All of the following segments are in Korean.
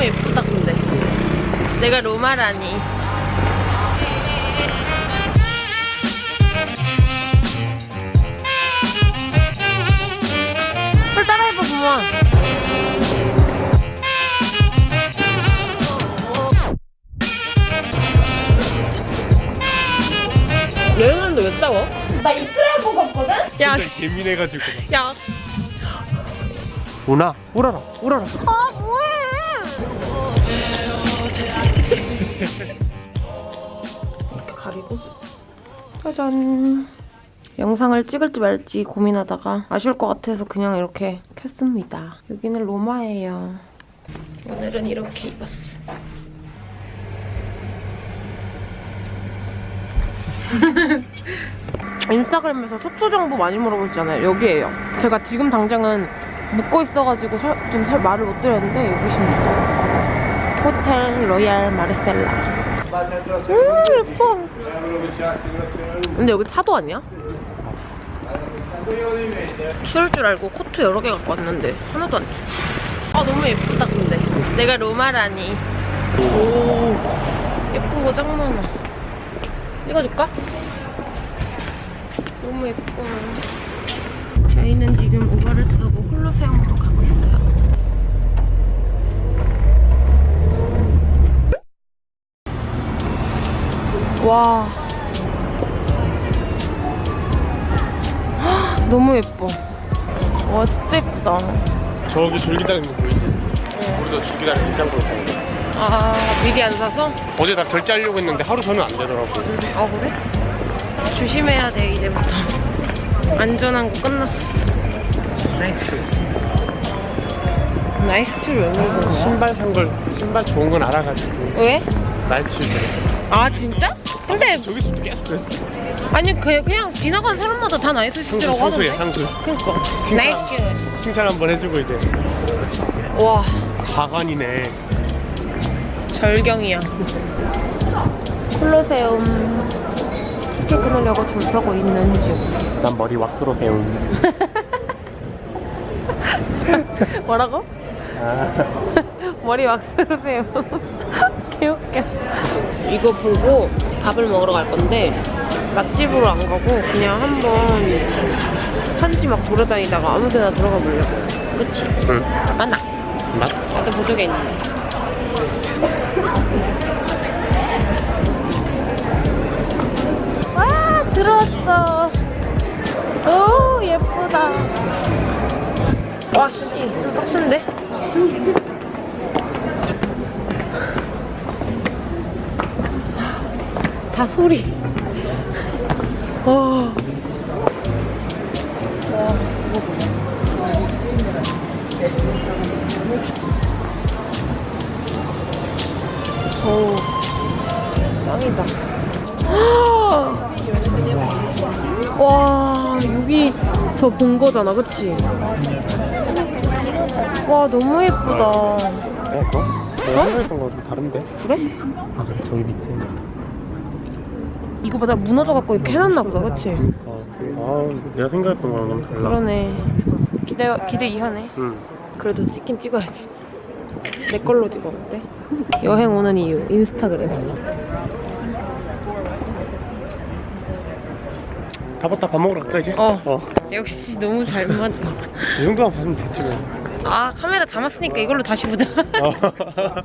너무 예쁘다 근데. 내가 로마라니. 빨리 따라해봐 부모 여행하는데 왜 싸워? 나 이스라엘 보고 없거든? 야, 예민해가지고. 야, 우나 울어라 울어라 아 뭐해 가리고. 짜잔. 영상을 찍을지 말지 고민하다가 아쉬울 것 같아서 그냥 이렇게 켰습니다. 여기는 로마예요. 오늘은 이렇게 입었어 인스타그램에서 숙소 정보 많이 물어보잖아요? 여기에요. 제가 지금 당장은 묶고 있어가지고 설, 좀 설, 말을 못 드렸는데 여기십니다 호텔 로얄 마르셀라. 음 예뻐. 근데 여기 차도 아니야? 추울 줄 알고 코트 여러 개 갖고 왔는데 하나도 안 추워. 아 너무 예쁘다 근데. 내가 로마라니. 오짱 많아 찍어줄까? 너무 예뻐. 저희는 지금 우버를 타고 홀로세움으로 가고 있어요 와 헉, 너무 예뻐 와 진짜 예쁘다 저기 줄 기다리는 거 보이지? 우리도 줄 기다리는 입장으로 가는 거아 미리 안 사서? 어제 다 결제하려고 했는데 하루 전에 안 되더라고 아 그래? 조심해야 돼 이제부터 안전한 거 끝났어 나이스 나이스 툴왜 물어보는 거야? 신발 산걸 신발 좋은 건 알아가지고 왜? 나이스 줄 아 진짜? 근데 저기서도 계속 그랬어 아니 그, 그냥 지나간 사람마다 다 나이스 상수 상수야 하던데? 상수 그니까. 칭찬. 나이스 슈 칭찬 한번 해주고 이제. 와. 가관이네. 절경이야. 콜로세움 티켓 끊으려고 줄 서고 있는 중. 난 머리 왁스로 세운. 뭐라고? 아. 머리 왁스로 세요 개웃겨 이거 보고 밥을 먹으러 갈 건데 맛집으로 안 가고 그냥 한번 현지 막 돌아다니다가 아무 데나 들어가 보려고 그치? 응. 맞나? 맛? 나도 보조개 있네 와 들어왔어 오 예쁘다 와씨 좀 빡센데? 다 소리 어. 오 짱이다 와 여기서 본 거잖아 그치? 와 너무 예쁘다 어? 어? 내가 생각했던 거랑 좀 다른데? 그래? 아 그래 저기 밑에 이거 보다 무너져갖고 이렇게 해놨나 보다 그치? 아, 아 내가 생각했던 거랑 너무 달라 그러네 기대, 기대 이하네 응 그래도 찍긴 찍어야지 내 걸로 찍어 어때? 여행 오는 이유 인스타그램 다 봤다 밥 먹으러 갈까 이제? 어. 어. 역시 너무 잘 맞아 이 정도만 봐주면 됐지 뭐 아 카메라 담았으니까 이걸로 다시 보자. 어.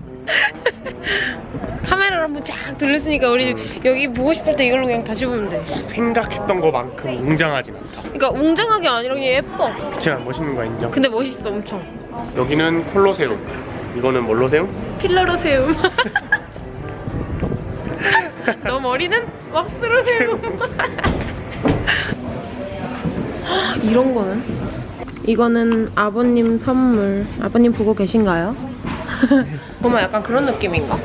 카메라를 한번 쫙 돌렸으니까 우리 여기 보고 싶을 때 이걸로 그냥 다시 보면 돼. 생각했던 거만큼 웅장하진 않다. 그러니까 웅장하게 아니라 그냥 예뻐. 그치만 멋있는 거 인정. 근데 멋있어 엄청. 여기는 콜로세움. 이거는 뭘로 세움? 필러로 세움. 너 머리는 왁스로 세움. 이런 거는? 이거는 아버님 선물 아버님 보고 계신가요? 보면 약간 그런 느낌인가?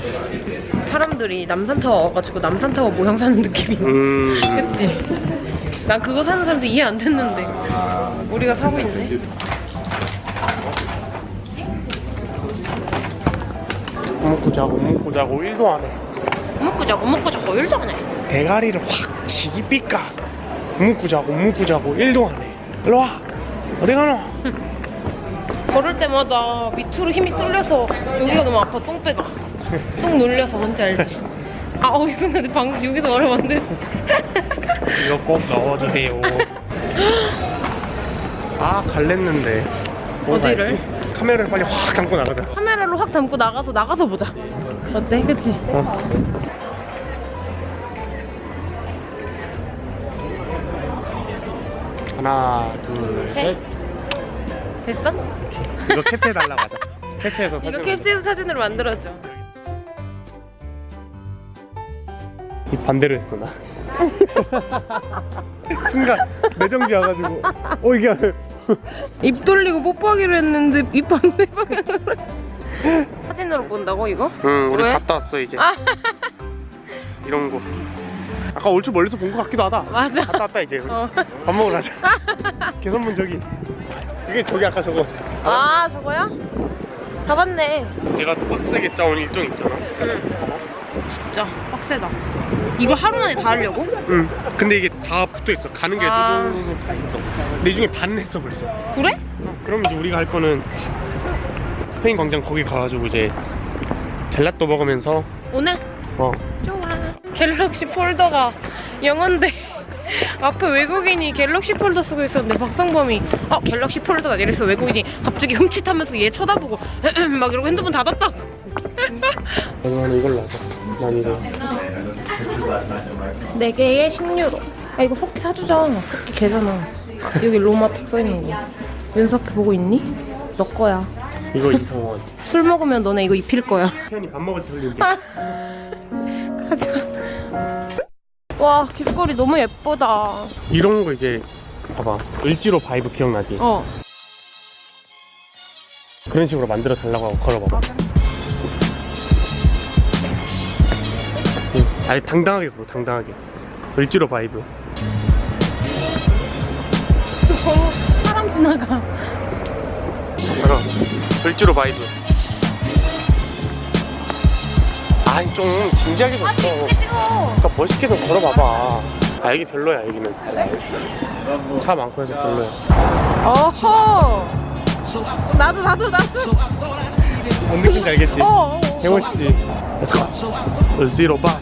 사람들이 남산타워 와가지고 남산타워 모형 사는 느낌인가? 음 그치? 난 그거 사는 사람도 이해 안 됐는데 우리가 사고 있네 먹고 자고 먹고 자고 일도 안 했어 먹고 자고 먹고 자고 일도 안 해. 대가리를 확 지기 삐까 묵고 자고 묵고 자고 일도 안해 일로와 어디 가노 걸을 때마다 밑으로 힘이 쏠려서 여기가 너무 아파 똥 빼가 똥 눌려서 뭔지 알지? 아 어, 이 순간데 방금 여기서 말하면 안 돼. 이거 꼭 넣어주세요. 아 갈랬는데. 뭘 어디를? 봐야지? 카메라를 빨리 확 담고 나가자. 카메라로 확 담고 나가서 나가서 보자. 어때? 그치? 어. 하나, 둘, 셋. 됐어? 이거 캡처해 달라고 하자. 캡처해서 이거 사진. 캡처 사진으로 만들어줘. 이 반대로 했어 나. 순간 내정지 와가지고 어 이게 입 돌리고 뽀뽀하기로 했는데 입 반대 방향으로. 사진으로 본다고 이거? 응 우리 왜? 갔다 왔어 이제 아 이런 거 아까 얼추 멀리서 본 것 같기도 하다 맞아. 갔다 왔다 이제 우리. 어. 밥 먹으러 가자 개선문 저기 그게 저기 아까 저거 아 저거야? 가봤네. 내가 또 빡세게 짜온 일정 있잖아 응. 진짜 빡세다. 이거 하루 만에 다 하려고? 응 근데 이게 다 붙어있어 가는 게 아. 다 있어 근데 이 중에 반은 했어 벌써 그래? 그럼 이제 우리가 할 거는 스페인 광장 거기 가가지고 이제 젤라또 먹으면서 오늘? 어 좋아. 갤럭시 폴더가 영어인데 앞에 외국인이 갤럭시 폴더 쓰고 있었는데 박성범이 어 갤럭시 폴더다 이래서 외국인이 갑자기 흠칫하면서 얘 쳐다보고 막 이러고 핸드폰 닫았다고. 나는 이걸로 하자 난 이거 4개에 10유로. 아 이거 석기 사주자. 석기 개잖아. 여기 로마텍 써있는 거. 윤석이 보고 있니? 너 거야. 이거 이성원 술 먹으면 너네 이거 입힐 거야. 태연이 밥 먹을 때 흘리는 가자. 와 길거리 너무 예쁘다. 이런 거 이제 봐봐 을지로 vibe 기억나지? 어. 그런 식으로 만들어 달라고 하고 걸어봐봐 응. 아니 당당하게 걸어 당당하게 을지로 vibe 너무 사람 지나가. 걸어 을지로 vibe 아니 좀 진지하게 좀 걸어 찍어. 그러니까 멋있게 좀 걸어봐봐 아 여기 별로야 여기는 차 많고 해서 별로야 어허. 나도 나도 나도. 뭔 느낌인지 알겠지? 어. 어. 개멋있지 Let's go 을지로 vibe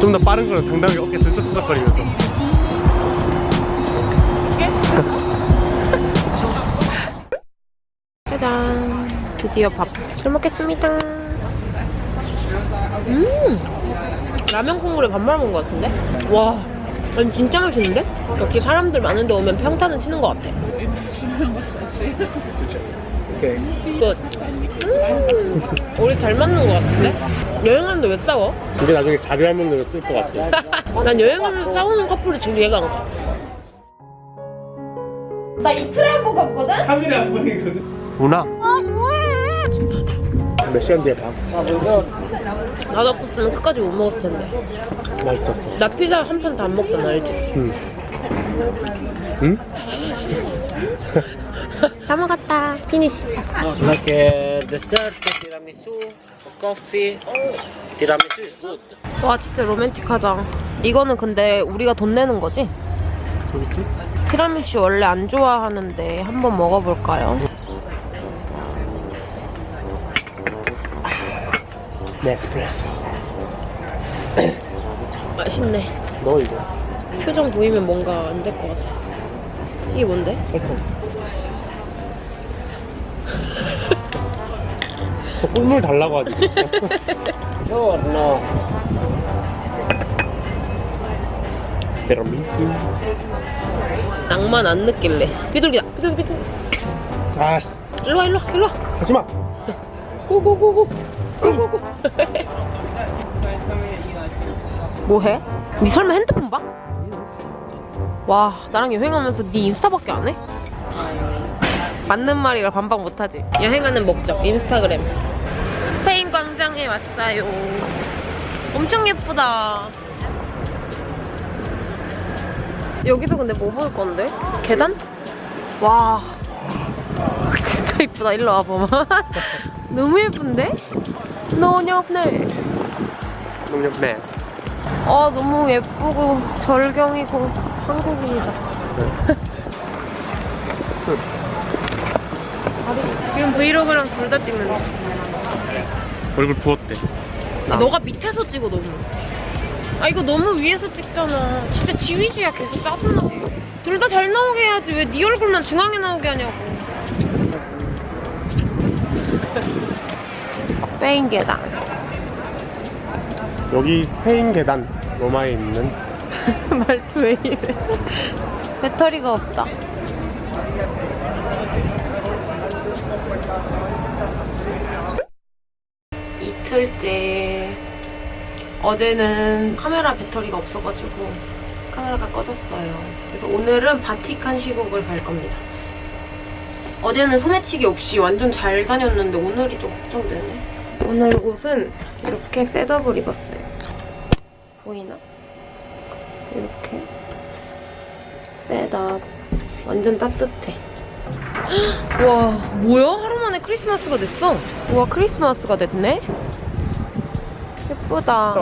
좀더 빠른 거는 당당하게 어깨 들썩들썩거리면서 드디어 밥. 잘 먹겠습니다. 음. 라면 국물에 밥 말아 먹은 것 같은데? 와. 아니 진짜 맛있는데? 여기 사람들 많은 데 오면 평타는 치는 것 같아. 오케이 끝. 음. 우리 잘 맞는 것 같은데? 여행하는데 왜 싸워? 이게 나중에 자료화면으로 쓸 것 같아 난 여행하면서 싸우는 커플이 제일 이해가 안 가. 나 이틀에 한번 갔거든? 3일에 한 번이거든 누나 아 뭐해? 몇 시간 뒤에 봐 나도 없었으면 끝까지 못 먹었을 텐데. 맛있었어 나 피자 한판다안 먹잖아, 알지? 응 응? 다 먹었다. 피니시. Like dessert, tiramisù, coffee. Tiramisù is good. 와, 진짜 로맨틱하다. 이거는 근데 우리가 돈 내는 거지? 그렇지? 티라미슈 원래 안 좋아하는데 한번 먹어볼까요? 네스프레소 맛있네. 너 이거 표정 보이면 뭔가 안 될 것 같아. 이게 뭔데? 설탕 저 꿀물 달라고 하지 Buongiorno. 티라미수 낭만 안 느낄래. 비둘기다. 비둘기, 비둘기. 아 일로와, 일로와, 일로와. 하지마 고고고고. 뭐해? 니 설마 핸드폰 봐? 와, 나랑 여행하면서 니 인스타밖에 안 해? 맞는 말이라 반박 못하지. 여행하는 목적, 인스타그램. 스페인 광장에 왔어요. 엄청 예쁘다. 여기서 근데 뭐 볼 건데? 계단? 와. 진짜 이쁘다. 일로 와봐봐. 너무 예쁜데? 노녀네 노녀네. 어, 아 너무 예쁘고 절경이고 한국입니다. 네. 지금 브이로그랑 둘 다 찍는다 얼굴 부었대. 아, 너가 밑에서 찍어 너무. 아 이거 너무 위에서 찍잖아. 진짜 지휘주야 계속 짜증나게 둘 다 잘 나오게 해야지. 왜 네 얼굴만 중앙에 나오게 하냐고. 스페인 계단. 여기 스페인 계단 로마에 있는 말투 왜 이래? 배터리가 없다. 이틀째. 어제는 카메라 배터리가 없어가지고 카메라가 꺼졌어요. 그래서 오늘은 바티칸 시국을 갈 겁니다. 어제는 소매치기 없이 완전 잘 다녔는데 오늘이 좀 걱정되네. 오늘 옷은 이렇게 셋업을 입었어요. 보이나? 이렇게 셋업. 완전 따뜻해. 와 뭐야? 하루 만에 크리스마스가 됐어? 우와 크리스마스가 됐네? 예쁘다.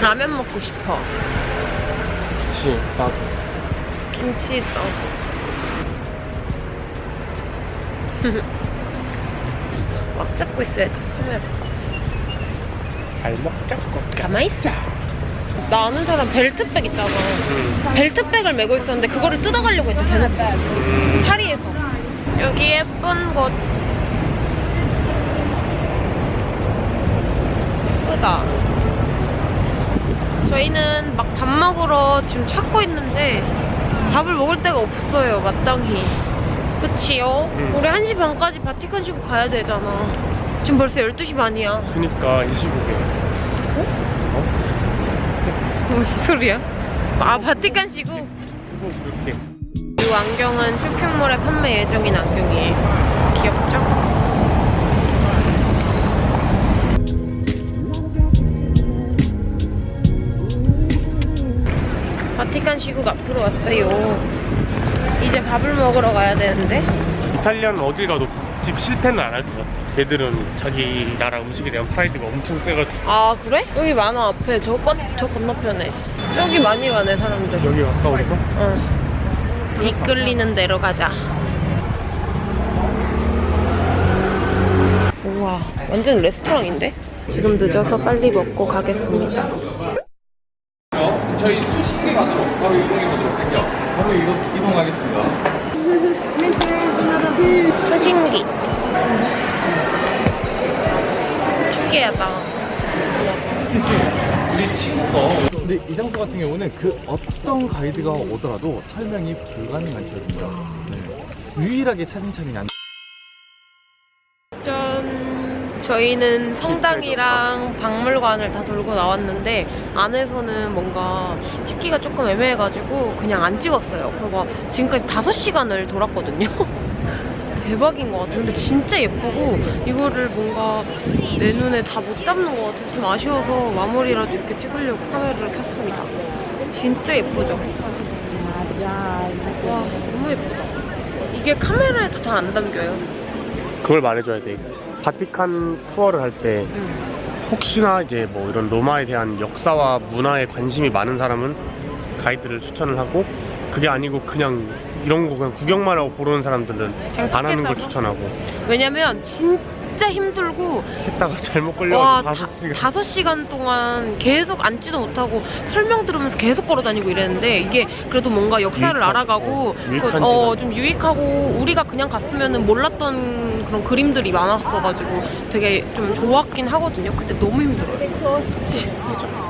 라면 먹고 싶어. 그치 나도. 김치 있다 꽉 잡고 있어야지 카메라. 발목 잡고 가만히 있어. 나 아는 사람 벨트백 있잖아. 음. 벨트백을 메고 있었는데 그거를 뜯어가려고 했대 쟤는. 파리에서. 여기 예쁜 곳. 예쁘다. 저희는 막 밥 먹으러 지금 찾고 있는데 밥을 먹을 데가 없어요 마땅히 그치요? 응. 우리 1시 반까지 바티칸 시고 가야 되잖아 지금 벌써 12시 반이야 그니까 이 시국에 무슨 소리야? 아 바티칸 시고 뭐 그렇게 이 안경은 쇼핑몰에 판매 예정인 안경이에요. 귀엽죠? 바티칸 시국 앞으로 왔어요. 이제 밥을 먹으러 가야 되는데 이탈리아는 어딜 가도 집 실패는 안 할 것 같아 걔들은 자기 나라 음식에 대한 프라이드가 엄청 세가지고 아 그래? 여기 많아 앞에 저, 건, 저 건너편에 저기 많이 가네 사람들 여기 가까워서 응. 이끌리는 대로 가자. 우와, 완전 레스토랑인데? 지금 늦어서 빨리 먹고 가겠습니다. 그 어떤 가이드가 오더라도 설명이 불가능하거든요. 네. 유일하게 사진 촬영이 안 짠. 저희는 성당이랑 박물관을 다 돌고 나왔는데 안에서는 뭔가 찍기가 조금 애매해가지고 그냥 안 찍었어요. 그리고 지금까지 5시간을 돌았거든요. 대박인 것 같아요. 근데 진짜 예쁘고 이거를 뭔가 내 눈에 다 못 담는 것 같아서 좀 아쉬워서 마무리라도 이렇게 찍으려고 카메라를 켰습니다. 진짜 예쁘죠? 와 너무 예쁘다. 이게 카메라에도 다 안 담겨요. 그걸 말해줘야 돼 바티칸 투어를 할때 음. 혹시나 이제 뭐 이런 로마에 대한 역사와 문화에 관심이 많은 사람은 가이드를 추천을 하고 그게 아니고 그냥 이런 거 그냥 구경만 하고 보러온 사람들은 그냥 안 하는 걸? 추천하고 왜냐면 진짜 힘들고 했다가 잘못 와 걸려가지고 다섯 시간 다섯 시간 동안 계속 앉지도 못하고 설명 들으면서 계속 걸어 다니고 이랬는데 이게 그래도 뭔가 역사를 유익하지. 알아가고 어, 그, 어. 좀 유익하고 우리가 그냥 갔으면은 몰랐던 그런 그림들이 많았어가지고 되게 좀 좋았긴 하거든요. 근데 너무 힘들어요.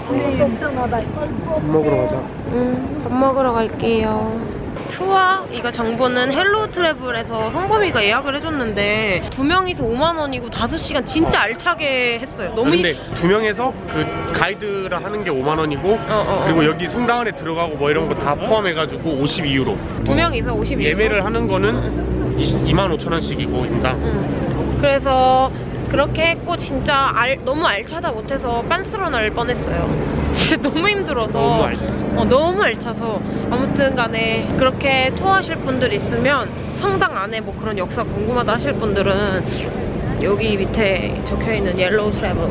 밥 먹으러 가자 음, 밥 먹으러 갈게요. 투어 이거 정보는 헬로 트래블에서 성범이가 예약을 해줬는데 두 명이서 5만 원이고 다섯 시간 진짜 알차게 했어요. 너무 아, 근데 두 명에서 그 가이드를 하는 게 5만 원이고 어, 어, 어. 그리고 여기 성당 안에 들어가고 뭐 이런 거 다 포함해가지고 52유로 두 명이서 52. 예매를 하는 거는 2만 5천 원씩이고 인당 응. 그래서 그렇게 했고 진짜 알, 너무 알차다 못해서 빤스런 할 뻔했어요. 진짜 너무 힘들어서. 너무 알차서. 어, 너무 알차서 아무튼 간에 그렇게 투어하실 분들 있으면 성당 안에 뭐 그런 역사 궁금하다 하실 분들은 여기 밑에 적혀있는 옐로우 트래블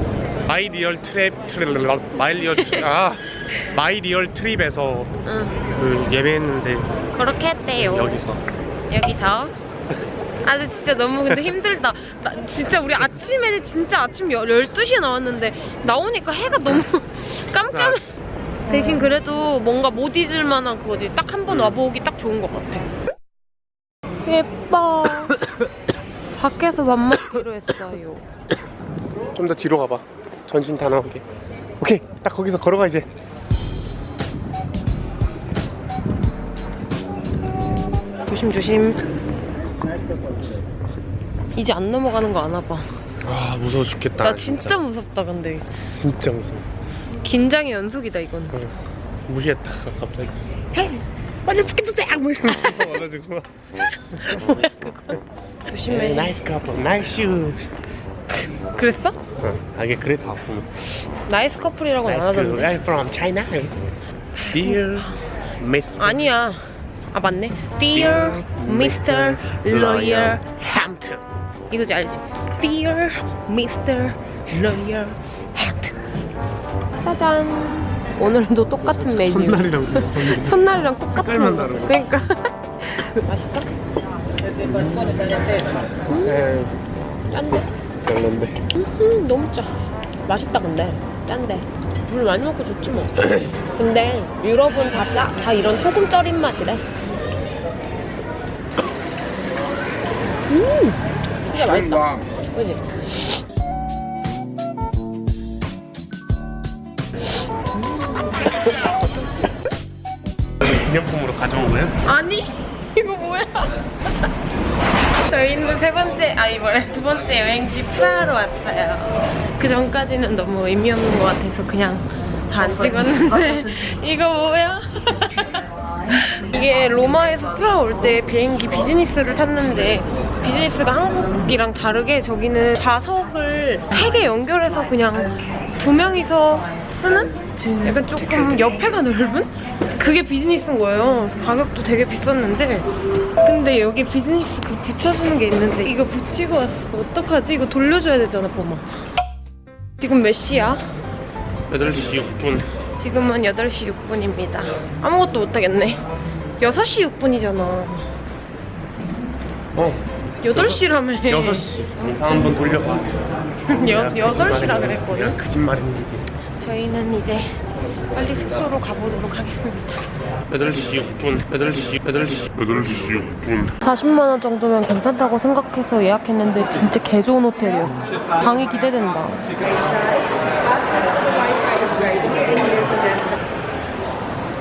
마이 리얼 트랩 트랩 마이 리얼 트랩 아 마이 리얼 트립에서 응. 그 예매했는데 그렇게 했대요. 여기서 여기서. 아 근데 진짜 너무 근데 힘들다. 나 진짜 우리 아침에 진짜 아침 12시에 나왔는데 나오니까 해가 너무 깜깜해. 대신 그래도 뭔가 못 잊을 만한 그거지. 딱 한 번 와보기 딱 좋은 것 같아. 예뻐. 밖에서 밥 먹기로 했어요. 좀 더 뒤로 가봐 전신 다 나오게 오케이 딱 거기서 걸어가 이제 조심 조심. 이제 안 넘어가는 거 아나 봐. 아 무서워 죽겠다 나 진짜 무섭다 근데. 진짜 무서워 긴장의 연속이다 이건. 어, 무시했다가 갑자기 빨리 피해주세요 뭐 이러면서 와가지고 조심해. nice couple nice shoes 그랬어? 어, 아 이게 그래 다 아프면 nice couple이라고는 안 nice 하던데. I'm from China Dear Mr. 아니야. 아 맞네. Dear Mr. Lawyer Hampton 이거지 알지? Dear Mr. Lawyer Hampton. 짜잔. 오늘도 똑같은 메뉴. 첫날이랑 비슷한데 첫날이랑 똑같은 색깔만 거. 다르고. 그러니까. 맛있어? 에 짠데. 별론데 음, 너무 짜. 맛있다 근데. 짠데. 물 많이 먹고 좋지 뭐. 근데 유럽은 다 짜. 다 이런 소금 절인 맛이래. 음. 진짜 맛있다. 그지? 기념품으로 가져온 거예요? 아니 이거 뭐야? 저희는 세 번째 아 이번에 두 번째 여행지 프라하로 왔어요. 그 전까지는 너무 의미 없는 것 같아서 그냥 다 안 찍었는데 이거 뭐야? 이게 로마에서 프라하 올 때 비행기 비즈니스를 탔는데 비즈니스가 한국이랑 다르게 저기는 좌석을 세개 연결해서 그냥 두 명이서 쓰는? 약간 조금 옆에가 넓은? 그게 비즈니스인 거예요. 가격도 되게 비쌌는데 근데 여기 비즈니스 그 붙여주는 게 있는데 이거 붙이고 왔어. 어떡하지? 이거 돌려줘야 되잖아, 뽀마. 지금 몇 시야? 8시 6분 지금은 8시 6분입니다. 아무것도 못하겠네. 6시 6분이잖아. 어 8시라며. 6시 한번 돌려봐 여, 내가 8시라 거짓말했는데. 그랬거든. 내가 거짓말했는데 저희는 이제 빨리 숙소로 가보도록 하겠습니다. 8시 6분 8시 8시 8시 6분 40만원 정도면 괜찮다고 생각해서 예약했는데 진짜 개 좋은 호텔이었어. 방이 기대된다.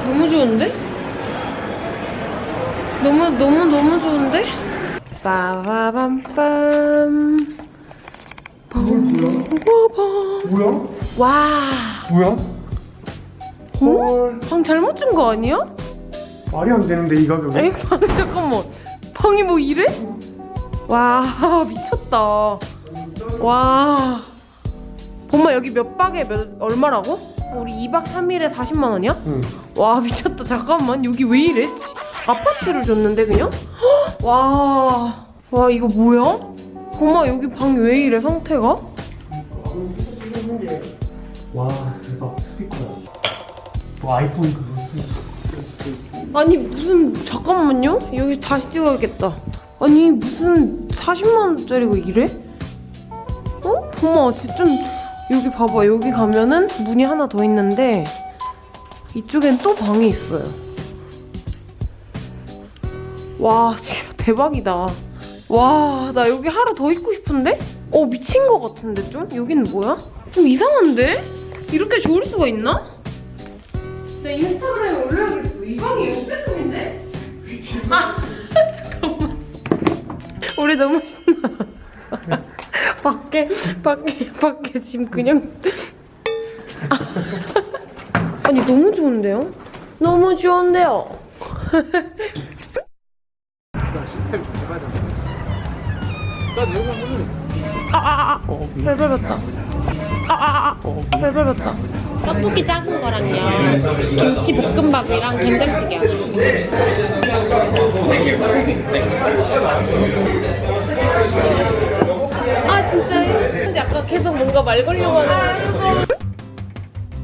너무 좋은데? 너무 너무 너무 좋은데? 빠바밤빰 빰빰빰 뭐야? 와, 뭐야? 헐방 잘못 준 거 아니야? 말이 안 되는데 이 가격에 에이, 방 잠깐만. 방이 뭐 이래? 와, 미쳤다. 와. 엄마 여기 몇 박에 몇 얼마라고? 우리 2박 3일에 40만 원이야? 응. 와, 미쳤다. 잠깐만. 여기 왜 이래? 치- 아파트를 줬는데 그냥? 헉, 와. 와, 이거 뭐야? 엄마 여기 방이 왜 이래 상태가? 와 대박 스피커야 와 아이폰 그거 아니 무슨 잠깐만요 여기 다시 찍어야겠다 아니 무슨 40만 원짜리가 이래? 어? 엄마 진짜 좀 여기 봐봐 여기 가면은 문이 하나 더 있는데 이쪽엔 또 방이 있어요 와 진짜 대박이다 와 나 여기 하루 더 있고 싶은데? 어 미친 거 같은데 좀? 여기는 뭐야? 좀 이상한데? 이렇게 좋을 수가 있나? 내 인스타그램에 올려야겠어. 이 방이 역대급인데? 아, 잠깐만. 우리 너무 신나. 밖에, 밖에, 밖에 지금 그냥. 아니, 너무 좋은데요? 너무 좋은데요? 아, 아, 아. 발 밟았다. 아, 아, 아. 발 밟았다. 떡볶이 작은 거랑요. 김치 볶음밥이랑 된장찌개요. 아 진짜요? 근데 아까 계속 뭔가 말 하는.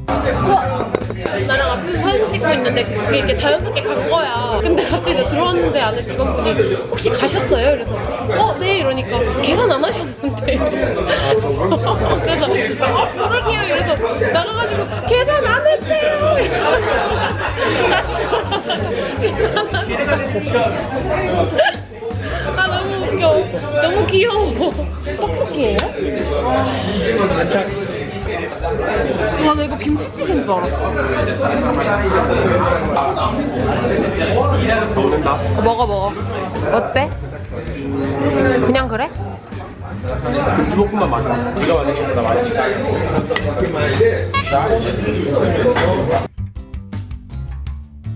우와 나랑 앞에서 사진 찍고 있는데 그게 이렇게 자연스럽게 간 거야. 근데 갑자기 나 들어왔는데 안에 직원분이 혹시 가셨어요? 이래서 어, 네 이러니까 계산 안 하셨는데. 그래서 어, 그러게요. 이래서 나가가지고 계산 안 했어요. 다시 아 너무 웃겨. 너무 귀여워. 떡볶이에요? 와, 나 이거 김치찌개인 줄 알았어. 먹는다. 어, 먹어, 먹어. 어때? 그냥 그래? 주먹국만 많이. 네가 많이 먹다 많이.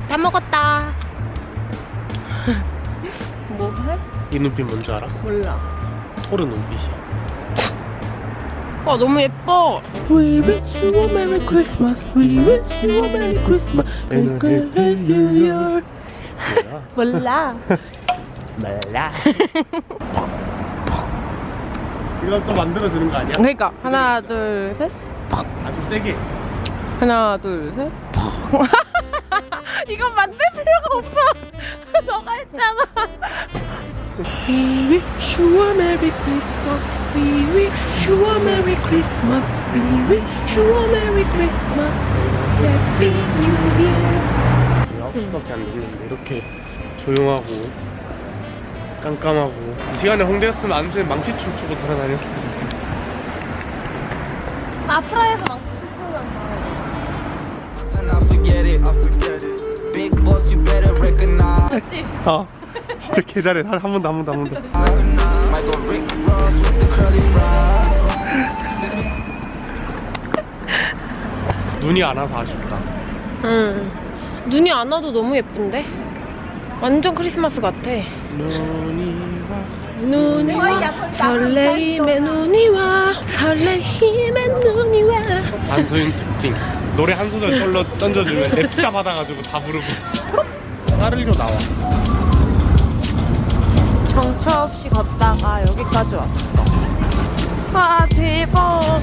다 먹었다. 뭐 해? 이 눈빛 뭔지 알아? 몰라. 토르 눈빛이야. 와, 너무 예뻐. We wish you a Merry Christmas. We wish you a Merry Christmas. Happy New Year. 몰라. 몰라. 이걸 또 만들어주는 거 아니야? 그러니까 하나, 둘, 셋. 아주 세게. 하나, 둘, 셋. 이건 만들 필요가 없어. 너가 했잖아. We wish you a Merry Christmas. We wish you a Merry Christmas. We wish you a Merry Christmas. Happy New Year. 9시밖에 안 됐는데 이렇게 조용하고 깜깜하고 이 시간에 홍대였으면 안주에 망치춤 추고 돌아다녔을 텐데 아프라에서 망치 춤 추는 거. and I forget it. I forget it. Big boss, you better recognize. 아 진짜 개 잘해. 한번더한번더한 the curly fries. 눈이 안 와서 아쉽다. 응. 눈이 안 와도 너무 예쁜데? 완전 크리스마스 같아. 눈이 와. 눈이 와. 설레임의 눈이 와. 설레임의 눈이 와. 안소윤 특징. 노래 한 소절 떨러 던져주면 냅다 받아가지고 다 부르고. 까르리로 나와 정처 없이 걷다가 여기까지 왔어. 아 대박.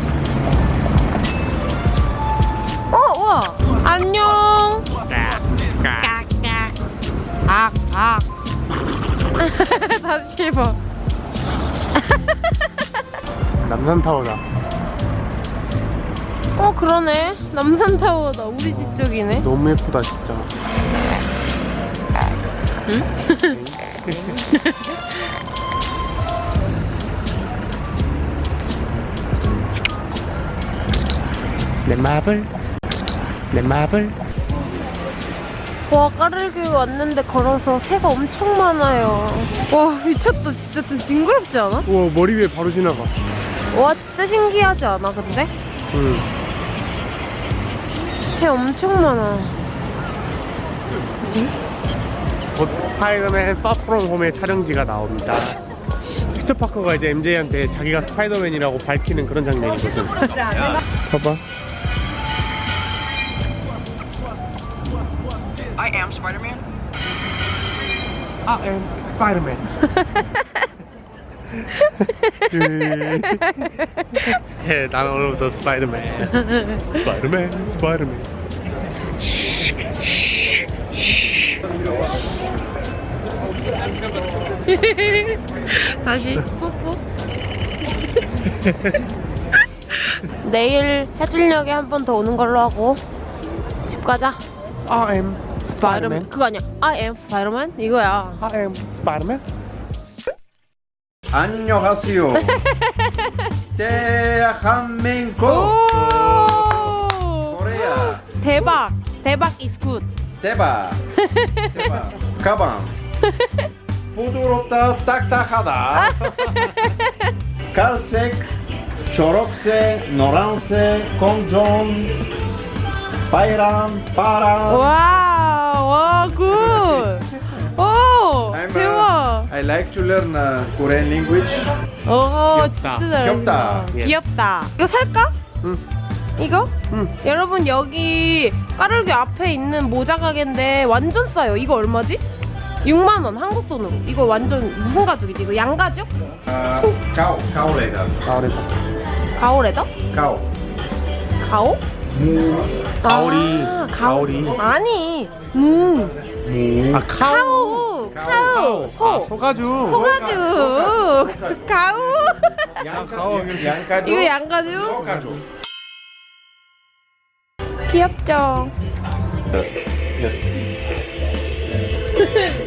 어 우와. 안녕. 깍깍. 악악 다시 해봐 남산타워다. 어 그러네. 남산타워다. 우리 집 쪽이네. 너무 예쁘다 진짜 내 마블? 내 마블? 와 까를교 왔는데 걸어서 새가 엄청 많아요. 와 미쳤다. 진짜 좀 징그럽지 않아? 우와 머리 위에 바로 지나가. 와 진짜 신기하지 않아 근데? 응. 새 엄청 많아 곧 스파이더맨 Far From Home의 촬영지가 나옵니다. 피터 파커가 이제 MJ한테 자기가 스파이더맨이라고 밝히는 그런 장면이거든 봐봐. I am Spider-Man. I am Spider-Man. 예, 나는 오늘부터 스파이더맨 스파이더맨 스파이더맨 다시 뽀뽀. 내일 해질녘에 한 번 더 오는 걸로 하고 집 가자. I am 스파이더맨. 그거 아니야. I am 스파이더맨 이거야. I am Spider-Man? 안녕하세요. 대한민국. 오! 대박. 대박 is good 대박 대박 가방 부드럽다 딱딱하다 갈색 초록색 노란색 공존 빨간 파란 와와 good. 오 I'm, 대박. I like to learn uh, Korean language 오 귀엽다. 진짜. 귀엽다. 예. 귀엽다. 이거 살까? 응. 이거? 응. 여러분 여기 까르기 앞에 있는 모자 가게인데 완전 싸요. 이거 얼마지? 6만 원 한국 돈으로. 이거 완전 무슨 가죽이지? 이거 양가죽? uh, cow cow leather 아 그래서 가오 레더? 가오? 가오리 아, 가오리 아니 무아 카우 카우 카우 소 아, 소가죽 소가죽 가우 양가죽. 양가죽. 이거 양가죽 소가죽. 귀엽죠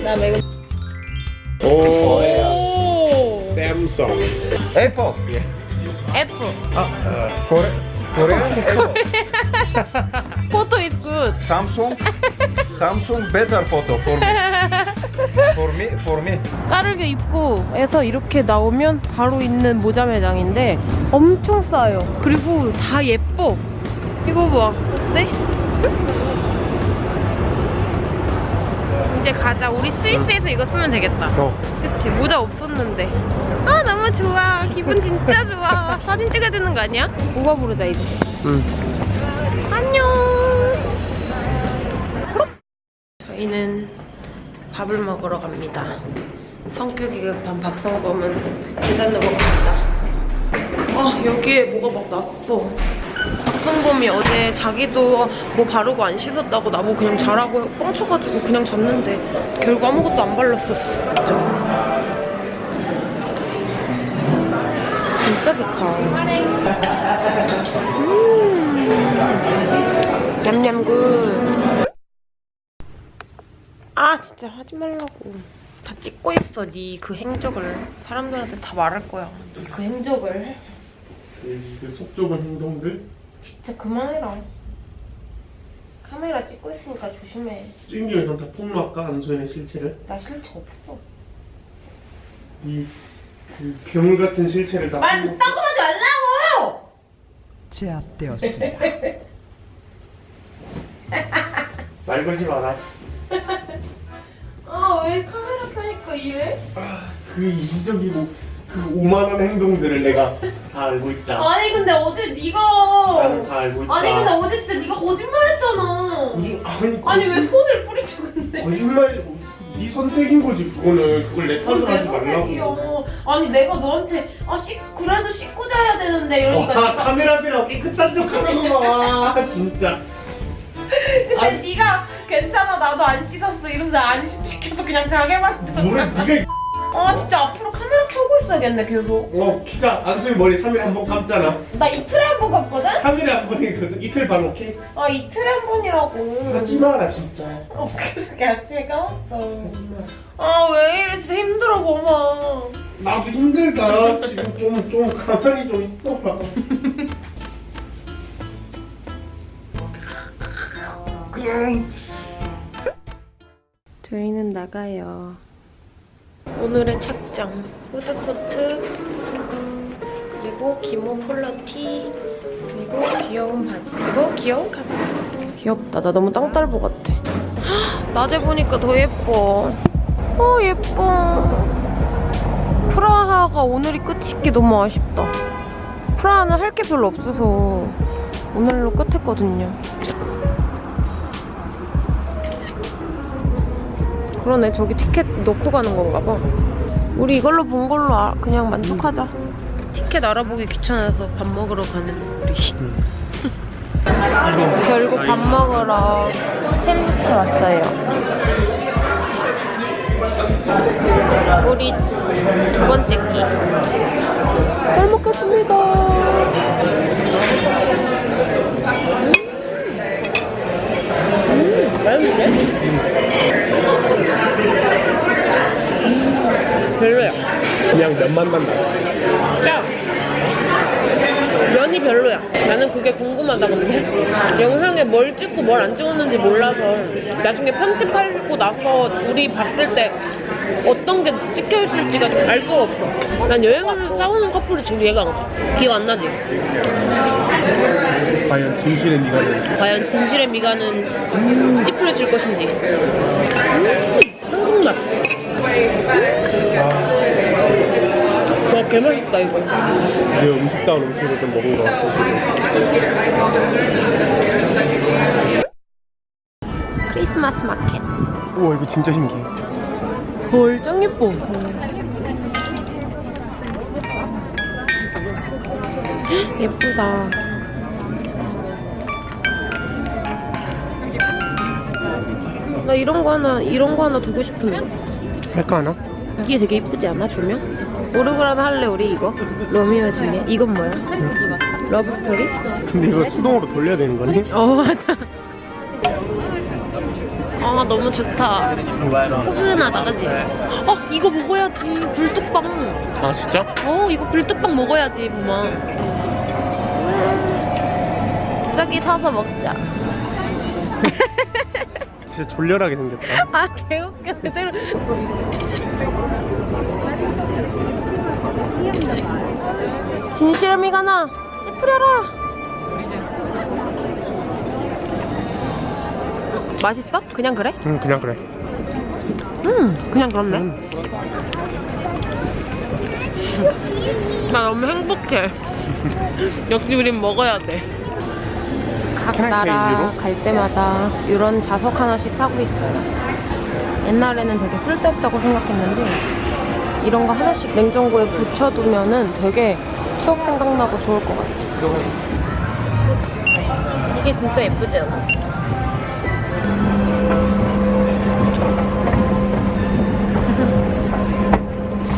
나 매우 오 Apple. F Kore Korean Apple. 포토 is good Samsung. Samsung better photo for me. For me. For me. 까르게 입구에서 이렇게 나오면 바로 있는 모자 매장인데 엄청 싸요. 그리고 다 예뻐. 이거 봐. 어때? 이제 가자. 우리 스위스에서 이거 쓰면 되겠다. 어 그치? 모자 없었는데. 아, 너무 좋아. 기분 진짜 좋아. 사진 찍어야 되는 거 아니야? 우버 부르자, 이제. 응. 안녕. 저희는 밥을 먹으러 갑니다. 성격이 급한 박성범은 계단을 먹습니다. 아 여기에 뭐가 막 났어. 박성범이 어제 자기도 뭐 바르고 안 씻었다고 나보고 그냥 자라고 뻥쳐가지고 그냥 잤는데 결국 아무것도 안 발랐었어. 진짜. 진짜 좋다. 음. 냠냠굿. 아 진짜 하지 말라고. 다 찍고 있어 네 그 행적을 사람들한테 다 말할 거야. 네 그 행적을. 그속 좁은 행동들 진짜 그만해라. 카메라 찍고 있으니까 조심해. 찐기를 다 폭로할까 안소연의 실체를 나 실체 없어. 이 그 괴물 같은 실체를 다 말 폭로- 그딴 거 하지 말라고! 제압되었습니다. 말 걸지 마라 아 왜 카메라 켜니까 이래? 그 이기적이고 그 오만한 행동들을 내가 다 알고 있다 아니 근데 어제 네가 나는 다 알고 있다 아니 근데 어제 진짜 네가 거짓말했잖아. 무슨 아니 아니 왜 손을 뿌리쳐 근데? 거짓말 네 선택인 거지 그거는 그걸 내 탓을 내 하지 말라고. 아니 내가 너한테 아 씻, 그래도 씻고 자야 되는데 이러니까 와 네가 카메라비랑 깨끗한 척 하는구만 와 진짜 근데 네가 괜찮아 나도 안 씻었어 이러면서 안 씻- 시켜서 그냥 자게 만들어. 뭐래 네가 아 진짜 앞으로 카메라 켜고 있어야겠네 계속. 어 키자 안소희 머리 3일에 한 번 감잖아 나 이틀에 한번 갔거든? 3일에 한 번이거든 이틀 반 오케이? 아 이틀에 한 번이라고. 하지 마라 진짜 어 그저께 아침에 까먹었어. 아 왜 이래 진짜 힘들어 고마. 나도 힘들다 지금 좀, 좀 가만히 좀 있어봐 그냥 저희는 나가요. 오늘의 착장 후드코트 그리고 기모 폴러티 그리고 귀여운 바지 그리고 귀여운 가방 귀엽다. 나 너무 땅딸보 같아. 헉, 낮에 보니까 더 예뻐. 어 예뻐. 프라하가 오늘이 끝인 게 너무 아쉽다. 프라하는 할 게 별로 없어서 오늘로 끝했거든요 그러네. 저기 티켓 넣고 가는 건가 봐. 우리 이걸로 본 걸로 아- 그냥 만족하자. 티켓 알아보기 귀찮아서 밥 먹으러 가는 우리. 결국 밥 먹으러 첼리체 왔어요. 우리 두 번째 끼. 잘 먹겠습니다. 음, 맛있는데? 별로야. 그냥 면만 난다 짜. 면이 별로야. 나는 그게 궁금하다 근데 영상에 뭘 찍고 뭘 안 찍었는지 몰라서 나중에 편집하고 나서 우리 봤을 때 어떤 게 찍혀 있을지가 알 수가 없어. 난 여행하면서 싸우는 커플이 좀 이해가 안 가. 기억 안 나지? 과연 진실의 미간은 과연 진실의 미간은 찌푸려질 것인지. 음, 한국맛. 와, 개맛있다, 이거. 내 음식 다운 음식을 좀 먹은 것 같아 크리스마스 마켓. 우와 이거 진짜 신기해 헐, 짱 예뻐. 예쁘다. 나 이런 거 하나 이런 거 하나 두고 싶은데. 할까 하나? 이게 되게 이쁘지 않아 조명? 오르골 하나 할래 우리 이거? 로미오와 줄리엣 이건 뭐야? love story? 근데 이거 수동으로 돌려야 되는 거니? 어 맞아. 아 너무 좋다. 포근하다 그지? 어 이거 먹어야지 불뚝빵. 아 진짜? 어 이거 불뚝빵 먹어야지 봄아. 저기 타서 먹자. 진짜 졸렬하게 생겼다 아 개웃겨 제대로. 진실함이 가 나 찌푸려라. 맛있어? 그냥 그래? 응 그냥 그래 음 그냥 그렇네. 음. 나 너무 행복해. 역시 우린 먹어야 돼. 각 나라? 갈 때마다 이런 자석 하나씩 사고 있어요. 옛날에는 되게 쓸데없다고 생각했는데 이런 거 하나씩 냉장고에 붙여두면 은 되게 추억 생각나고 좋을 것 같아. 이게 진짜 예쁘지 않아?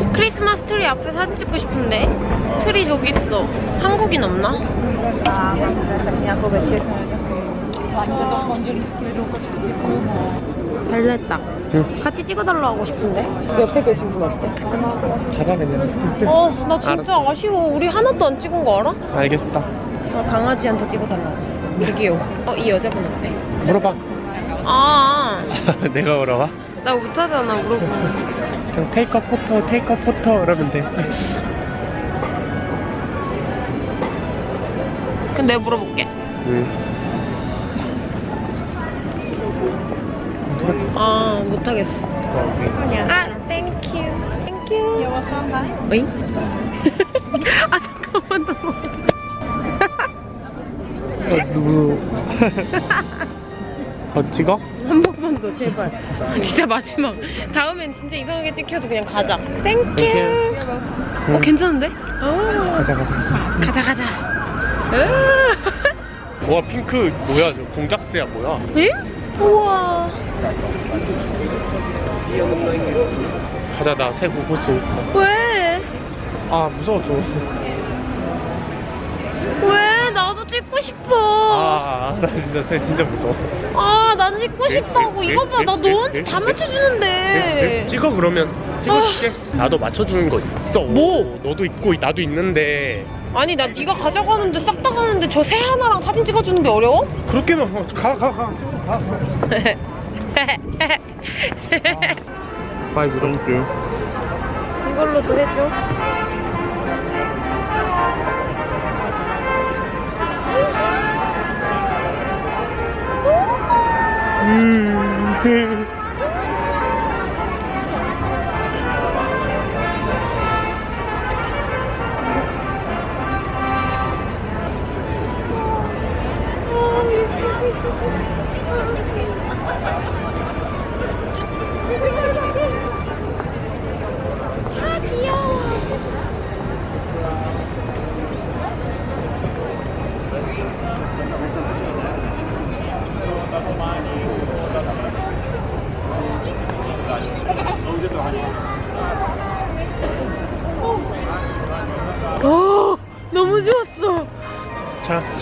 크리스마스 트리 앞에 사진 찍고 싶은데 트리 저기 있어. 한국인 없나? 잘 됐다. 같이 찍어달라고 하고 싶은데 옆에 계신 분 어때? 가자 그냥 어, 나 진짜 아쉬워. 우리 하나도 안 찍은 거 알아? 알겠어 아, 강아지한테 찍어달라 하지. 되게요. 어, 이 여자분 어때? 물어봐 아, 내가 물어봐? 나 못하잖아, 물어보. 그냥 테이크 포토 테이크 포토 이러면 돼 내가 물어볼게. 응. 못하겠어. 아, Thank you. Thank you. 어잉? 아, 잠깐만, 나 뭐. 어, 누구 어 찍어? 한 번만 더, 제발. 진짜 마지막. 다음엔 진짜 이상하게 찍혀도 그냥 가자. Thank you. Thank you. 어, 괜찮은데? 어. 가자 가자 가자 가자, 가자. 와 핑크 뭐야 저 공작새야 뭐야 에? 우와. 가자 나새 구고치 있어 왜? 아 무서워 저 왜? 나도 찍고 싶어. 아, 나 진짜 새 진짜 무서워. 아, 난 찍고 싶다고. 이거 봐, 나 너한테 다 맞춰주는데. 찍어 그러면 찍어줄게. 나도 맞춰주는 거 있어. 뭐? 너도 있고 나도 있는데 아니, 나 네가 가자고 하는데 싹 다 가는데 저 새 하나랑 사진 찍어주는 게 어려워? 그렇게만 어, 가가 가. 가. Five Thank you. 이걸로도 해줘. 음.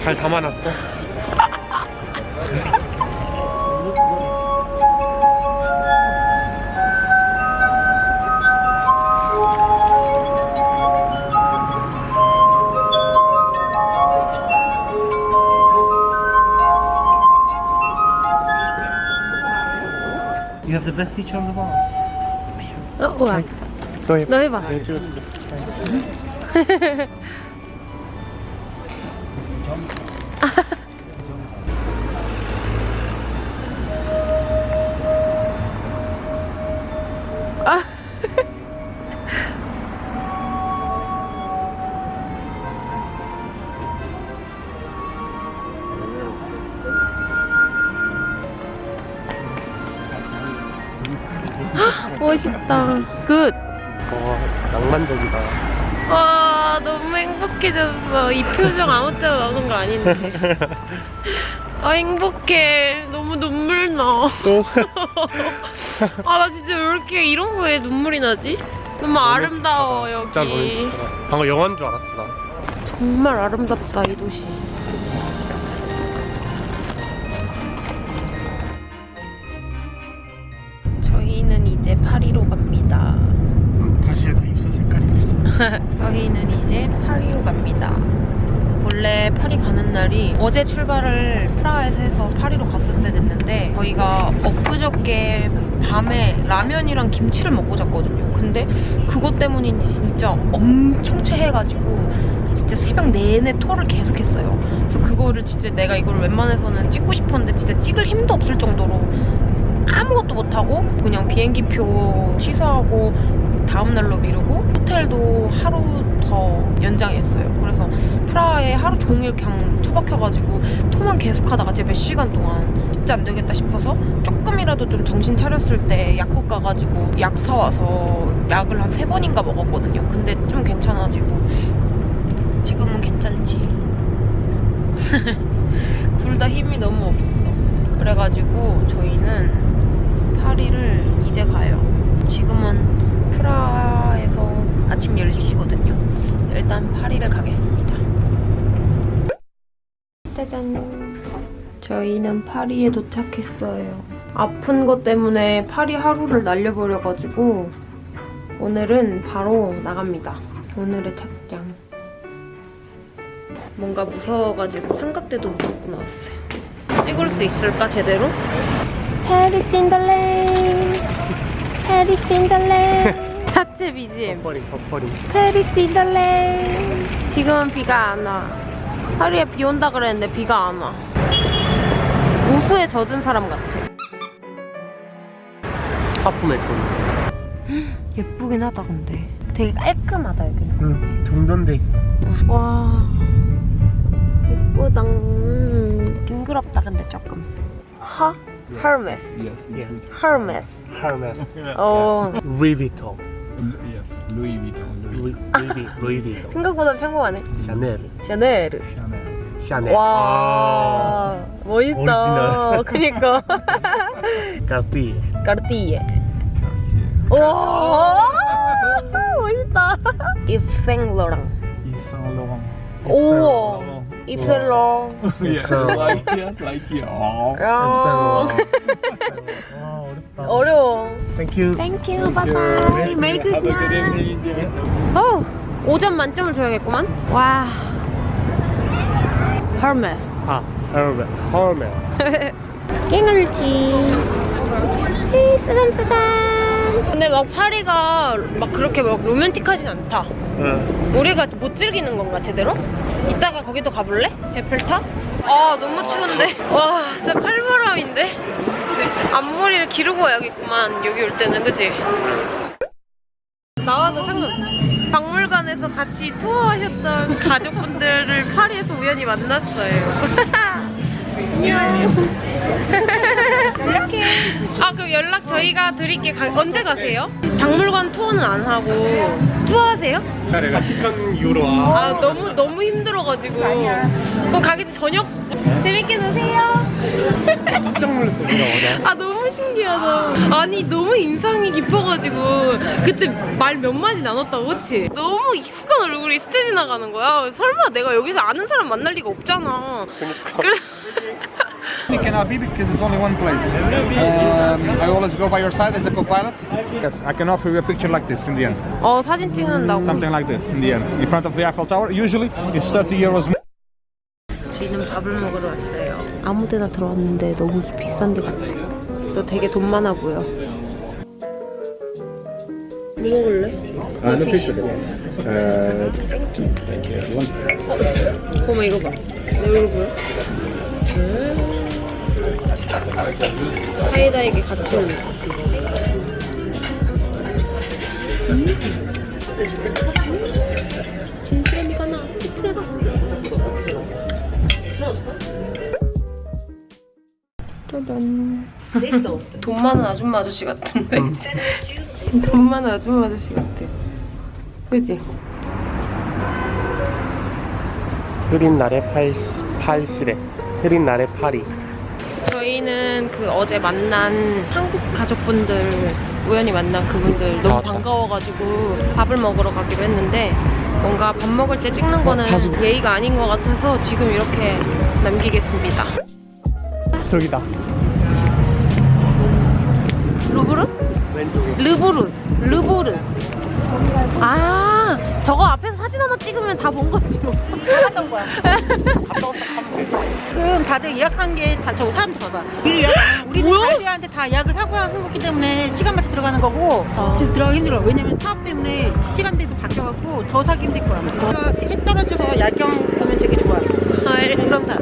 잘 담아놨어. You have the best teacher on the wall. 어, 우와. 너 해. 너 해봐. 아닌데. 아 행복해. 너무 눈물 나. 또? 아나 진짜 왜 이렇게 이런 거에 눈물이 나지? 너무 아름다워 진짜 너무 여기. 좋더라. 방금 영화인 줄 알았어 나. 정말 아름답다 이 도시. 어제 출발을 프라하에서 해서 파리로 갔었어야 됐는데 저희가 엊그저께 밤에 라면이랑 김치를 먹고 잤거든요. 근데 그것 때문인지 진짜 엄청 체해가지고 진짜 새벽 내내 토를 계속했어요. 그래서 그거를 진짜 내가 이걸 웬만해서는 찍고 싶었는데 진짜 찍을 힘도 없을 정도로 아무것도 못하고 그냥 비행기표 취소하고 다음날로 미루고 호텔도 하루 더 연장했어요. 그래서 프라하에 하루 종일 그냥 처박혀가지고 토만 계속 하다가 제가 몇 시간 동안 진짜 안 되겠다 싶어서 조금이라도 좀 정신 차렸을 때 약국 가가지고 약 사와서 약을 한 세 번인가 먹었거든요. 근데 좀 괜찮아지고 지금은 괜찮지. 둘 다 힘이 너무 없어. 그래가지고 저희는 파리를 이제 가요. 지금은 프라하에서 아침 10시거든요. 일단 파리를 가겠습니다. 짜잔. 저희는 파리에 도착했어요. 아픈 것 때문에 파리 하루를 날려버려가지고 오늘은 바로 나갑니다. 오늘의 착장. 뭔가 무서워가지고 삼각대도 못 벗고 나왔어요. 찍을 수 있을까 제대로? Paris in the rain 자체 BGM 버퍼링 버퍼링. The rain 지금은 비가 안 와. 하루에 비 온다 그랬는데 비가 안 와. 우수에 젖은 사람 같아. Half 메이크업. 예쁘긴 하다 근데. 되게 깔끔하다 여기는. 응. 정돈돼 있어. 와 예쁘다. 음, 징그럽다 근데 조금. 하? Hermes. Yes, Yeah. Hermes. Hermes. 어 Louis Vuitton. Yes, Louis Vuitton, Louis Louis Louis Louis Vuitton. 생각보다 평범하네. 샤넬. 샤넬. Chanel. 샤넬. 와 멋있다. 오리지널. 그니까. 까띠. 까르띠에. Cartier. 와 멋있다. 입생로랑. Yves Saint Laurent. 우와. 입셀롱. Yeah, like it, like it. Oh. 야. 와 어렵다. 어려워. Thank you. 메리 Have a good 크리스마스. evening. 어 5점 만점을 줘야겠구만. 와. Hermes. 아, Hermes. Hermes. 깽을지. 쓰담 쓰담. 근데 막 파리가 막 그렇게 막 로맨틱하진 않다. 응. 우리가 못 즐기는 건가 제대로? 이따가 거기도 가볼래? 에펠탑? 아 너무 추운데 와 진짜 칼바람인데 앞머리를 기르고 와야겠구만 여기 올 때는 그치? 나와도 상관없어 박물관에서 같이 투어하셨던 가족분들을 파리에서 우연히 만났어요 연락해. 아 그럼 연락 저희가 드릴게 가- 언제 가세요? 박물관 투어는 안 하고 투어하세요? 바티칸 유로. 아, 아 너무 너무 힘들어가지고. 그럼 가기 전 저녁 재밌게 노세요. 깜짝 놀랐어, 진짜. 아 너무 신기하다. 아니 너무 인상이 깊어가지고. 그때 말 몇 마디 나눴다고 그치? 너무 익숙한 얼굴이 스쳐 지나가는 거야. 설마 내가 여기서 아는 사람 만날 리가 없잖아. 그래 You cannot be because it's only one place. Um, I always go by your side as a co-pilot. Yes, I can offer you a picture like this in the end. 어 사진 찍는다고 Something like this in the end, in front of the Eiffel Tower. Usually, it's 30 euros. 저희는 밥을 먹으러 왔어요 아무 데나 들어왔는데 너무 비싼 데 같아 너 되게 돈 많아 보여 뭐 먹을래? 아, no picture. 어, 어머 이거 봐 내 얼굴 보여? 음. 사이다에게 갇히는 거. 음. 진실미가 나 피프레가 짜잔 돈 많은 아줌마 아저씨 같은데 돈 많은 아줌마 아저씨 같아 그지? 흐린 날의 팔, 팔시래 흐린 날의 파리 저희는 그 어제 만난 한국 가족분들 우연히 만난 그분들 다 너무. 반가워가지고 밥을 먹으러 가기로 했는데 뭔가 밥 먹을 때 찍는 거는 다 지금- 예의가 아닌 것 같아서 지금 이렇게 남기겠습니다. 저기다 루브르? 왼쪽에 르브르. 르브르. 아, 저거 앞에서 사진 하나 찍으면 다 본 거지 뭐. 했던 거야. 지금 다들 예약한 게다 저거 사람들 봐봐. 미리 예약 뭐야? 갈비한테 다 예약을 하고 와서 먹기 때문에 시간 맞춰 들어가는 거고 아. 지금 들어가기 힘들어. 왜냐면 사업 때문에 시간대도 바뀌어갖고 더 사기 힘들 거야. 그러니까 해 떨어져서 야경 보면 되게 좋아. 헐. 유람사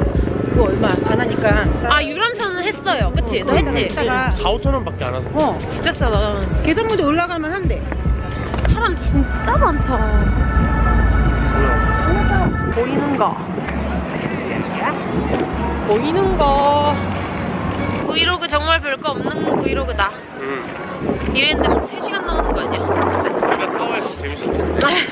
그거 얼마 안 하니까. 아, 유람선은 했어요. 그치? 너 했지? 이따가 4, 5천 원밖에 안 하고 어 진짜 싸다. 개선무대 올라가면 한대. 사람 진짜 많다. 보이는 거. 보이는 거. 브이로그 정말 별거 없는 브이로그다. 응 이랬는데 막 3시간 나오는 거 아니야? 우리가 싸워야 재밌을 텐데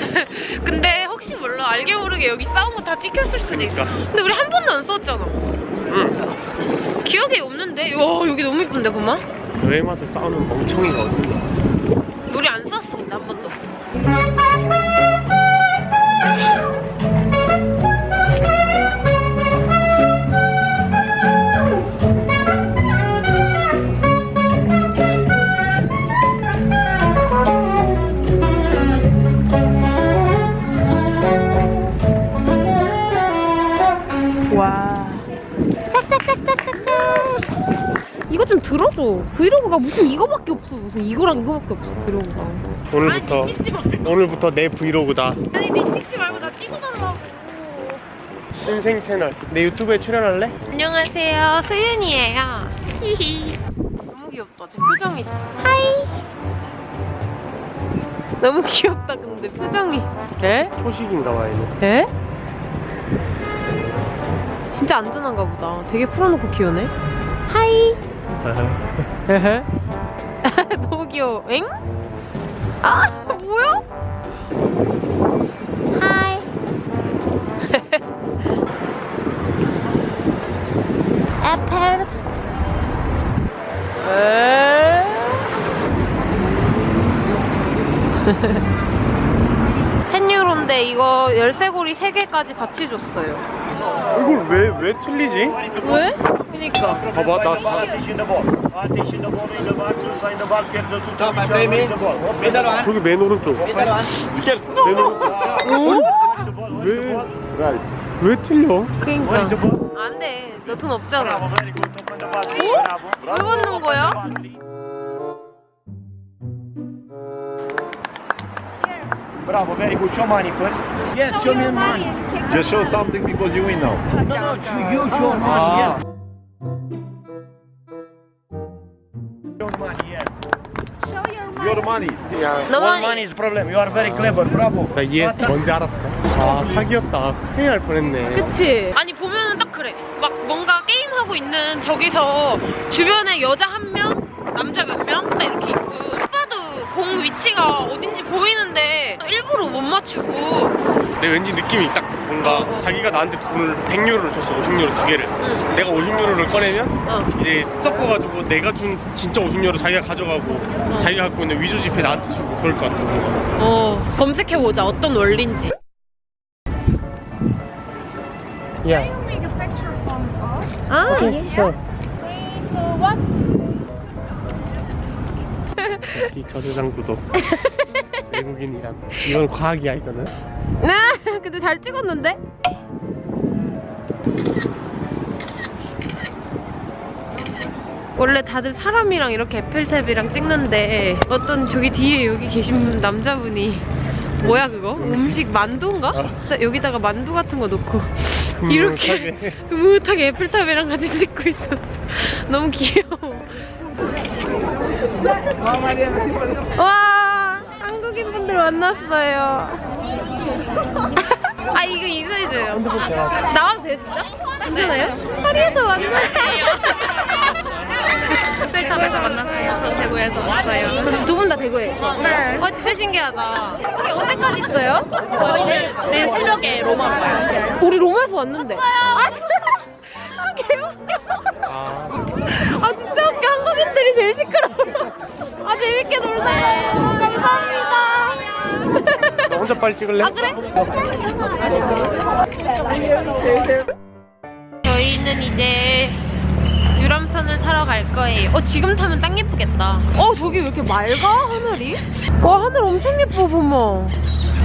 근데 혹시 몰라 알게 모르게 여기 싸운 거 다 찍혔을 수도 있어. 그러니까. 근데 우리 한 번도 안 싸웠잖아. 응 기억이 없는데? 와 여기 너무 이쁜데 보마? 와서 싸우는 멍청이가 어딨냐 우리 안 싸웠어 근데 한 번도. 좀 들어줘. 브이로그가 무슨 이거밖에 없어. 무슨 이거랑 이거밖에 없어. 브이로그가. 오늘부터 아니 찍지 마. 오늘부터 내 브이로그다 아니 니 찍지 말고 나 찍어 달라고. 신생 채널 내 유튜브에 출연할래? 안녕하세요. 소윤이에요. 히히. 너무 귀엽다. 제 표정이 있어. Hi. 너무 귀엽다. 근데 표정이. 에? 초식인가 봐 얘는 에? 진짜 안전한가 보다. 되게 풀어놓고 키우네. 하이. 너무 귀여워. 엥? 아, 뭐야? 하이. 에페르스. 에? 텐유로인데 이거 열쇠고리 3개까지 같이 줬어요. 이걸 왜, 왜 틀리지? 왜? 그니까. 봐봐 나 다, 저기 맨 오른쪽 맨 오른쪽 왜, 왜 틀려? 그니까. 안 돼. 너 돈 없잖아. 왜 받는 거야? Bravo, very good. Show money first. Yes, show me money. Just show something because you win now. No, no, you show money. Yes. Show money, yes. Your money. 야, 너 All money 많이 is problem. You are very clever. Bravo. 나 이해했어 뭔지 알았어 아 사기였다 큰일 날 뻔했네 그치? 아니 보면은 딱 그래 막 뭔가 게임하고 있는 저기서 주변에 여자 한 명, 남자 몇 명 딱 이렇게 공 위치가 어딘지 보이는데 일부러 못 맞추고. 내 왠지 느낌이 딱 뭔가 자기가 나한테 돈을 100유로를 줬어 50유로 두 개를. 내가 50유로를 꺼내면 어. 이제 섞어가지고 내가 준 진짜 50유로 자기가 가져가고 자기가 갖고 있는 위조 지폐 나한테 주고 그럴 것 같아 뭔가. 어 검색해보자. 어떤 원리인지. 야 Take a picture from us. 아 오케이 sure. Three, two, one. 역시 저 세상 구독 외국인이란 이건 과학이야 이거는 나 근데 잘 찍었는데? 원래 다들 사람이랑 이렇게 에펠탑이랑 찍는데 어떤 저기 뒤에 여기 계신 남자분이 뭐야 그거? 음식 만두인가? 어. 여기다가 만두 같은 거 놓고 이렇게. 흐뭇하게 에펠탑이랑 같이 찍고 있었어 너무 귀여워 와 한국인 분들 만났어요 아 이거 인사해줘요 나와도 돼요 진짜? 괜찮아요? 파리에서 만났어요 벨탑에서 만났어요. 전 대구에서 왔어요. 두 분 다 대구에? 네. 아 진짜 신기하다. 언제까지 있어요? 저희 내일 새벽에 로마 가요. 우리 로마에서 왔는데. 아 진짜. 아 개웃겨. 아 진짜 웃겨. 한국인들이 제일 시끄러워. 아 재밌게 놀자. 감사합니다. 너 혼자 빨리 찍을래? 아 그래? 저희는 이제 유람선을 타러 갈 거예요. 어 지금 타면 딱 예쁘겠다. 어 저기 왜 이렇게 맑아 하늘이? 와 하늘 엄청 예뻐 보모.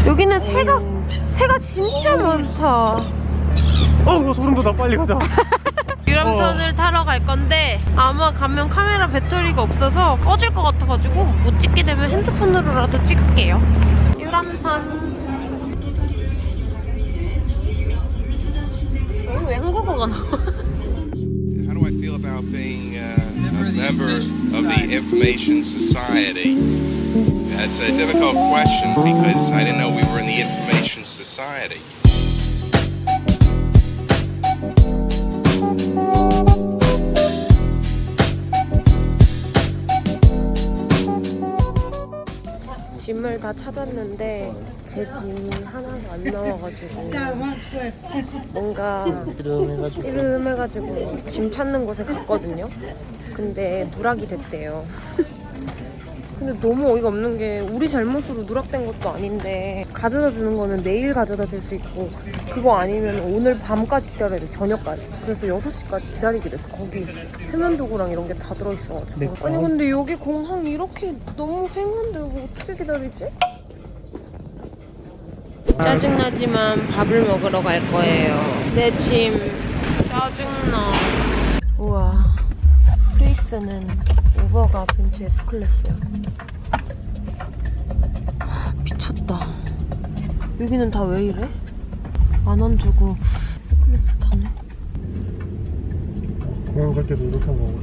여기는 새가 새가 진짜 많다. 어 소름 돋아 빨리 가자 유람선을 타러 갈 건데 아마 가면 카메라 배터리가 없어서 꺼질 것 같아가지고 못 찍게 되면 핸드폰으로라도 찍을게요. 유람선. 어, 왜 한국어가 나와? How do I feel about being uh, a member of the Information Society? That's a difficult question because I didn't know we were in the Information Society. 짐을 다 찾았는데 제짐 하나도 안 나와가지고 뭔가 찌름해가지고 짐 찾는 곳에 갔거든요. 근데 누락이 됐대요. 근데 너무 어이가 없는 게 우리 잘못으로 누락된 것도 아닌데 가져다 주는 거는 내일 가져다 줄 수 있고 그거 아니면 오늘 밤까지 기다려야 돼. 저녁까지. 그래서 6시까지 기다리기로 했어. 거기 세면도구랑 이런 게 다 들어있어가지고. 아니 근데 여기 공항 이렇게 너무 횡한데 뭐 어떻게 기다리지? 짜증나지만 밥을 먹으러 갈 거예요. 내 짐. 짜증나. 우와. 스위스는 우버가 벤츠 S클래스야. 미쳤다. 여기는 다 왜 이래? 만 원 주고 S클래스 타네. 공항 갈 때도 이렇게 하고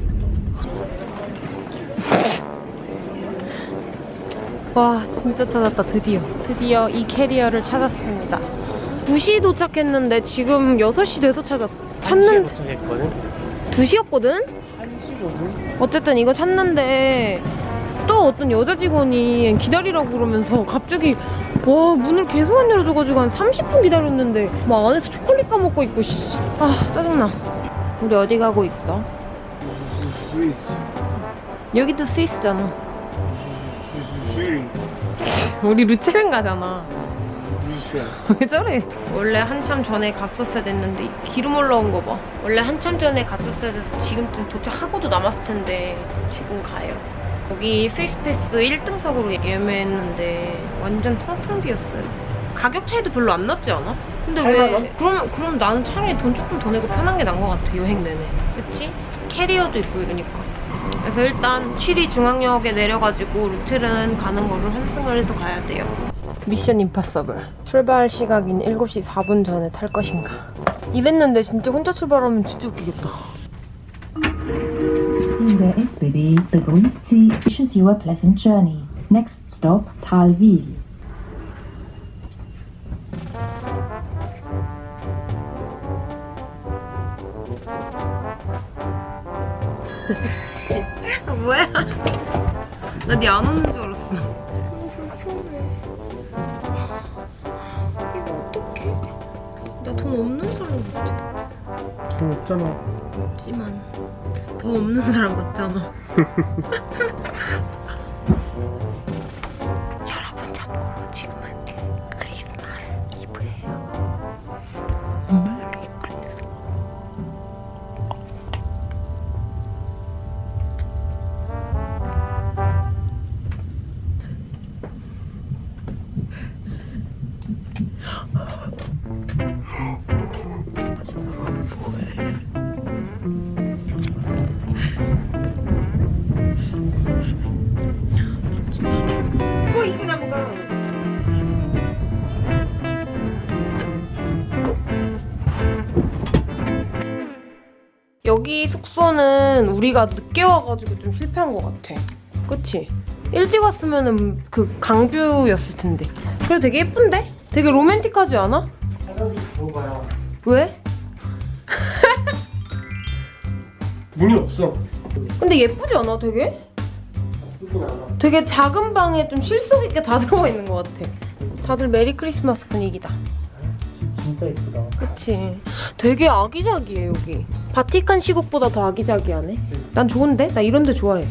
와 진짜 찾았다. 드디어. 드디어 이 캐리어를 찾았습니다. 2시 도착했는데 지금 6시 돼서 찾았어. 찾는 도착했거든 2시였거든? 1시거든 어쨌든 이거 찾는데 또 어떤 여자 직원이 기다리라고 그러면서 갑자기 와 문을 계속 안 열어줘가지고 한 30분 기다렸는데 막 안에서 초콜릿 까먹고 있고 씨. 아 짜증나 우리 어디 가고 있어? 여기도 스위스잖아 우리 루체른 가잖아 왜 저래? 원래 한참 전에 갔었어야 됐는데 기름 올라온 거 봐. 원래 한참 전에 갔었어야 돼서 지금쯤 도착하고도 남았을 텐데 지금 가요. 여기 스위스패스 1등석으로 예매했는데 완전 텅텅 비었어요. 가격 차이도 별로 안 났지 않아? 근데 왜 그러면 그럼 나는 차라리 돈 조금 더 내고 편한 게 나은 것 같아 여행 내내. 그치? 캐리어도 있고 이러니까. 그래서 일단 7위 중앙역에 내려가지고 루트른 가는 거를 환승을 해서 가야 돼요. 미션 임파서블 출발 시각인 7시 4분 전에 탈 것인가 이랬는데 진짜 혼자 출발하면 진짜 웃기겠다 Liebe SBB begrüßt Sie, wishes you a pleasant journey. Next stop, Talwil. 뭐야? 나 니 안 오는 줄 알았어 없잖아. 없지만 더 없는 사람 같잖아 숙소는 우리가 늦게 와가지고 좀 실패한 것 같아. 그치? 일찍 왔으면은 그 강뷰였을 텐데. 그래 되게 예쁜데? 되게 로맨틱하지 않아? 왜? 문이 없어 근데 예쁘지 않아 되게? 되게 작은 방에 좀 실속 있게 다 들어가 있는 것 같아. 다들 메리 크리스마스 분위기다. 진짜 예쁘다. 그치. 되게 아기자기해 여기. 바티칸 시국보다 더 아기자기하네. 난 좋은데? 나 이런 데 좋아해.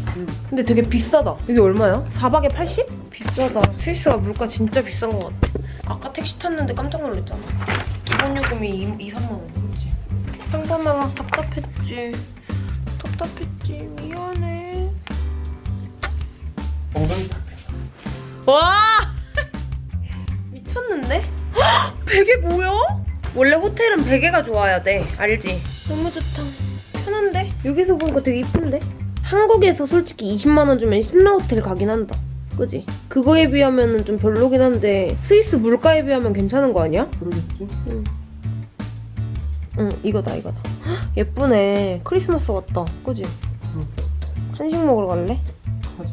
근데 되게 비싸다. 이게 얼마야? 4박에 80? 비싸다. 스위스가 물가 진짜 비싼 것 같아. 아까 택시 탔는데 깜짝 놀랐잖아. 기본 요금이 2, 2 3만 원. 그치? 상담하면 답답했지. 답답했지. 미안해. 엉덩이 와! 미쳤는데? 헉, 베개 뭐야? 원래 호텔은 베개가 좋아야 돼. 알지? 너무 좋다. 편한데? 여기서 보니까 되게 이쁜데? 한국에서 솔직히 20만 원 주면 신라 호텔 가긴 한다. 그지? 그거에 비하면 좀 별로긴 한데 스위스 물가에 비하면 괜찮은 거 아니야? 그러겠지? 응. 응, 이거다, 이거다. 헉, 예쁘네. 크리스마스 같다. 그지? 응. 한식 먹으러 갈래? 가자.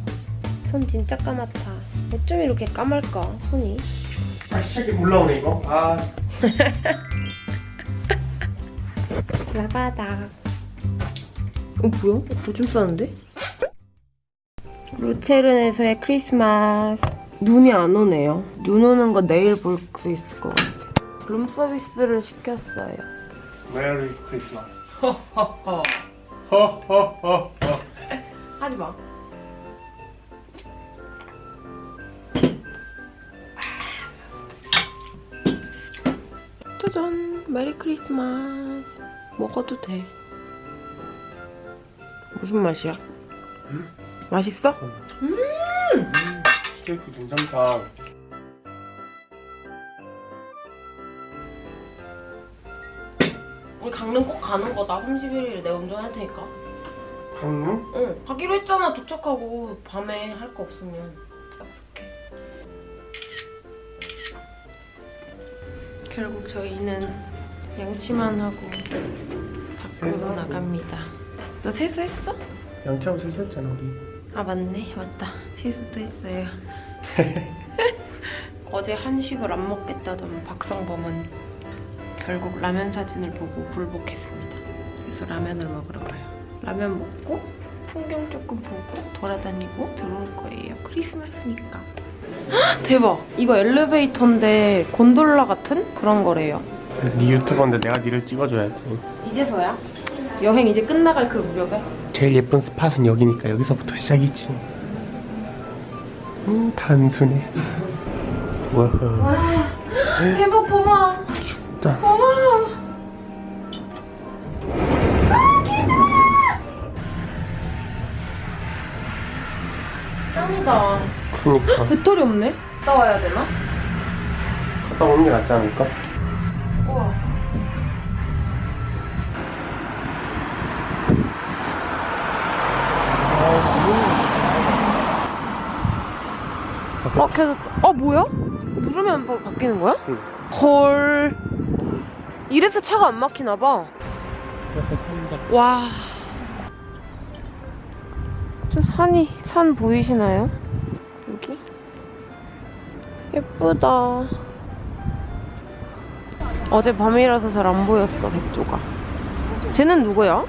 손 진짜 까맣다. 어쩜 이렇게 까말까, 손이? 아, 시작이 올라오네 이거. 아, 라바다. 어, 뭐야? 오줌 싸는데? 루체른에서의 크리스마스. 눈이 안 오네요. 눈 오는 거 내일 볼 수 있을 것 같아요. 룸 서비스를 시켰어요. Merry Christmas. 허허허. 허허허허. 하지 마. 짜잔! Merry Christmas. 먹어도 돼. 무슨 맛이야? 음? 맛있어? 케이크 괜찮다. 우리 강릉 꼭 가는 거다. 31일에 내가 운전할 테니까. 강릉? 응. 가기로 했잖아. 도착하고 밤에 할 거 없으면 결국 저희는 양치만 하고 밖으로 나갑니다. 너 세수했어? 양치하고 세수했잖아 우리. 아 맞네. 맞다. 세수도 했어요. 어제 한식을 안 먹겠다던 박성범은 결국 라면 사진을 보고 굴복했습니다. 그래서 라면을 먹으러 가요. 라면 먹고 풍경 조금 보고 돌아다니고 들어올 거예요. 크리스마스니까. 헉, 대박! 이거 엘리베이터인데 곤돌라 같은 그런 거래요. 네 유튜버인데 내가 니를 찍어줘야지. 이제서야? 여행 이제 끝나갈 그 무렵에? 제일 예쁜 스팟은 여기니까 여기서부터 시작이지. 음 단순해. 와우. 대박 고마워. 자. 고마워. 짱이다. 그니까 배터리 없네? 갔다 와야 되나? 갔다 오는 게 낫지 않을까? 우와. 어, 계속, 어, 뭐야? 누르면 뭐 바뀌는 거야? 응. 헐. 이래서 차가 안 막히나 봐. 와. 저 산이, 산 보이시나요? 여기? 예쁘다. 어제 밤이라서 잘 안 보였어, 백조가. 쟤는 누구야?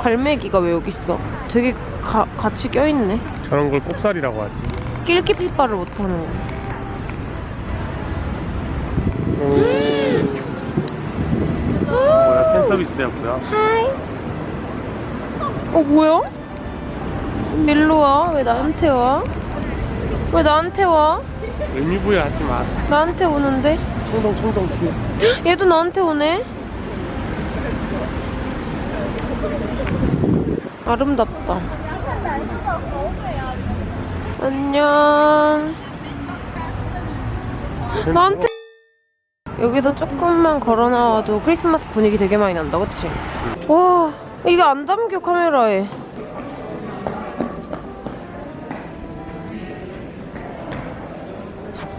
갈매기가 왜 여기 있어? 되게 가, 같이 껴있네. 저런 걸 꼽살이라고 하지. 낄끼 핏발을 못하는 거. 뭐야 팬 서비스야 뭐야? 하이. 어, 뭐야? 일로 와. 왜 나한테 와? 왜 나한테 와? 의미부여 하지 마. 나한테 오는데? 청동 청동 뒤에. 얘도 나한테 오네? 아름답다. 안녕. 나한테 여기서 조금만 걸어 나와도 크리스마스 분위기 되게 많이 난다, 그치? 와, 이게 안 담겨 카메라에.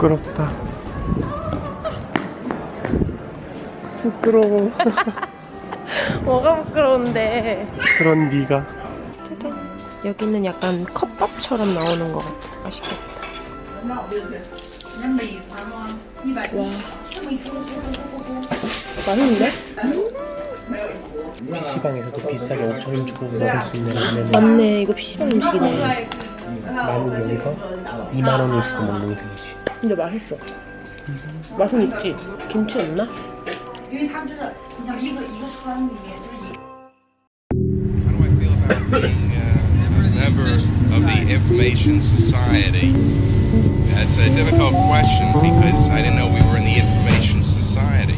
부끄럽다. 부끄러워. 뭐가 부끄러운데? 그런 네가. 여기는 약간 컵밥처럼 나오는 것 같아. 맛있겠다. 와. 맛있는데? 음. PC방에서도 비싸게 5천원 주고 먹을 수 있는 라면을 맞네 이거 PC방 음식이네 나는 여기서 2만원을 주고 먹는 셈이지 근데 맛있어 맛은 있지? 김치 없나? How do I feel about being uh, a member of the information society? That's a difficult question because I didn't know we were in the information society.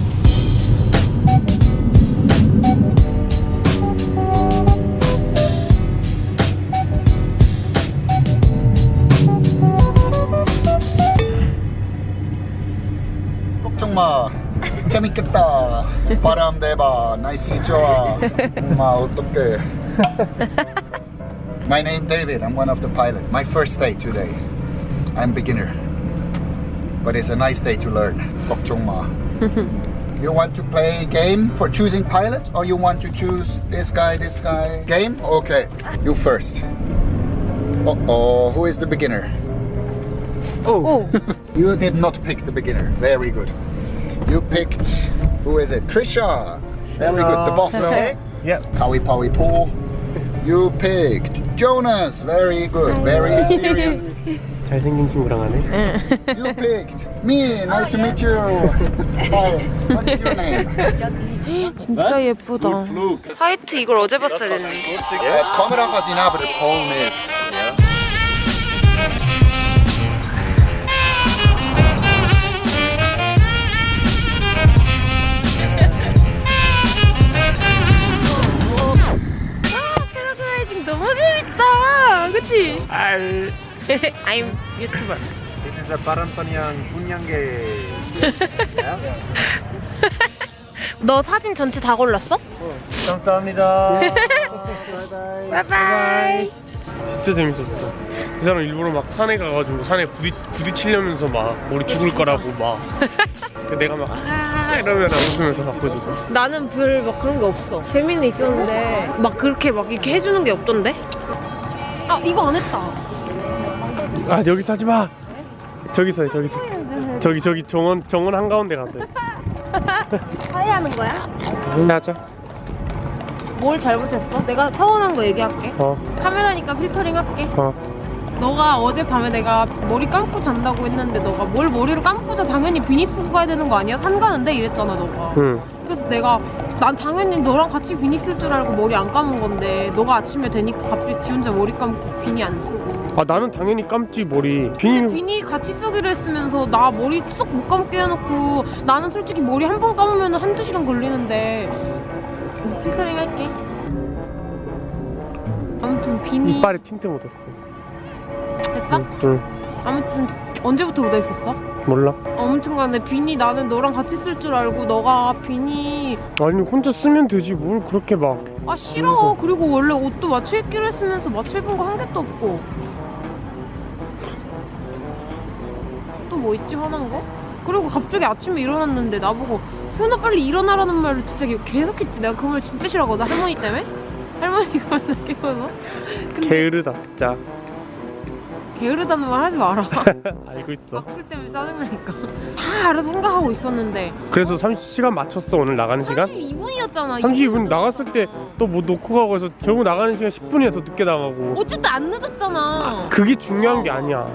걱정 마. 재밌겠다. 바람 대봐. 날씨 좋아. 엄마 어떡해. My name David. I'm one of the pilot. My first day today. I'm beginner. But it's a nice day to learn. 걱정 마. You want to play game for choosing pilot or you want to choose this guy, this guy? Game? Okay. You first. Uh-oh, who is the beginner? Oh. you did not pick the beginner. Very good. You picked who is it? Krisha. Very good. The boss. Yes. Kawi Pawi Po. You picked Jonas. Very good. Very experienced. 잘생긴 친구랑 하네 You picked me. Nice to meet you. Hi. What is your name? 진짜 예쁘다 화이트 이걸 어제 봤어야 됐네 네, 카메라가 지나버릴 폰에. 그치? 알 I'm YouTuber This is a Parampanyang Bunyangge. 너 사진 전체 다 골랐어? 감사합니다. 바이바이 진짜 재밌었어 이 사람 일부러 막 산에 가가지고 산에 부딪, 부딪히려면서 막 머리 죽을 거라고 막 내가 막 아, 이러면 웃으면서 바꿔주고 나는 별 막 그런 게 없어 재미는 있었는데 막 그렇게 막 이렇게 해주는 게 없던데? 아 이거 안 했다. 아 여기 서 하지 마. 저기서 해 저기서. 저기 저기 정원 정원 한가운데 가서 해 화해하는 거야? 하자. 뭘 잘못했어? 내가 서운한 거 얘기할게. 어. 카메라니까 필터링 할게. 어. 너가 어젯밤에 내가 머리 감고 잔다고 했는데 너가 뭘 머리를 감고 자 당연히 비니 쓰고 가야 되는 거 아니야? 산 가는데? 이랬잖아 너가. 응. 그래서 내가 난 당연히 너랑 같이 비니 쓸 줄 알고 머리 안 감은 건데 너가 아침에 되니까 갑자기 지 혼자 머리 감고 비니 안 쓰고. 아 나는 당연히 감지 머리. 근데 비니 비니 같이 쓰기로 했으면서 나 머리 쏙 못 감게 해놓고 나는 솔직히 머리 한 번 감으면 한두 시간 걸리는데 필터링 할게. 아무튼 비니 이빨에 틴트 묻었어. 했어? 응, 응. 아무튼 언제부터 묻어 있었어? 몰라? 아무튼 간에 비니 나는 너랑 같이 쓸 줄 알고 너가 비니 아니 혼자 쓰면 되지. 뭘 그렇게 막. 아 싫어. 그리고 원래 옷도 맞춰 입기로 했으면서 맞춰 입은 거 한 개도 없고. 또 뭐 있지 화난 거? 그리고 갑자기 아침에 일어났는데 나보고 소연아 빨리 일어나라는 말을 진짜 계속 했지. 내가 그 말 진짜 싫어하거든. 할머니 때문에? 할머니가 맨날 깨워서 근데 게으르다 진짜 게으르다는 말 하지 마라. 알고 있어. 악플 때문에 짜증나니까. 다 알아서 생각하고 있었는데. 그래서 30시간 맞췄어 오늘 나가는 시간? 32분이었잖아 32분 나갔을 때 또 뭐 놓고 가고 해서 결국 나가는 시간 10분이나 더 늦게 나가고. 어쨌든 안 늦었잖아 그게 중요한 게 아니야.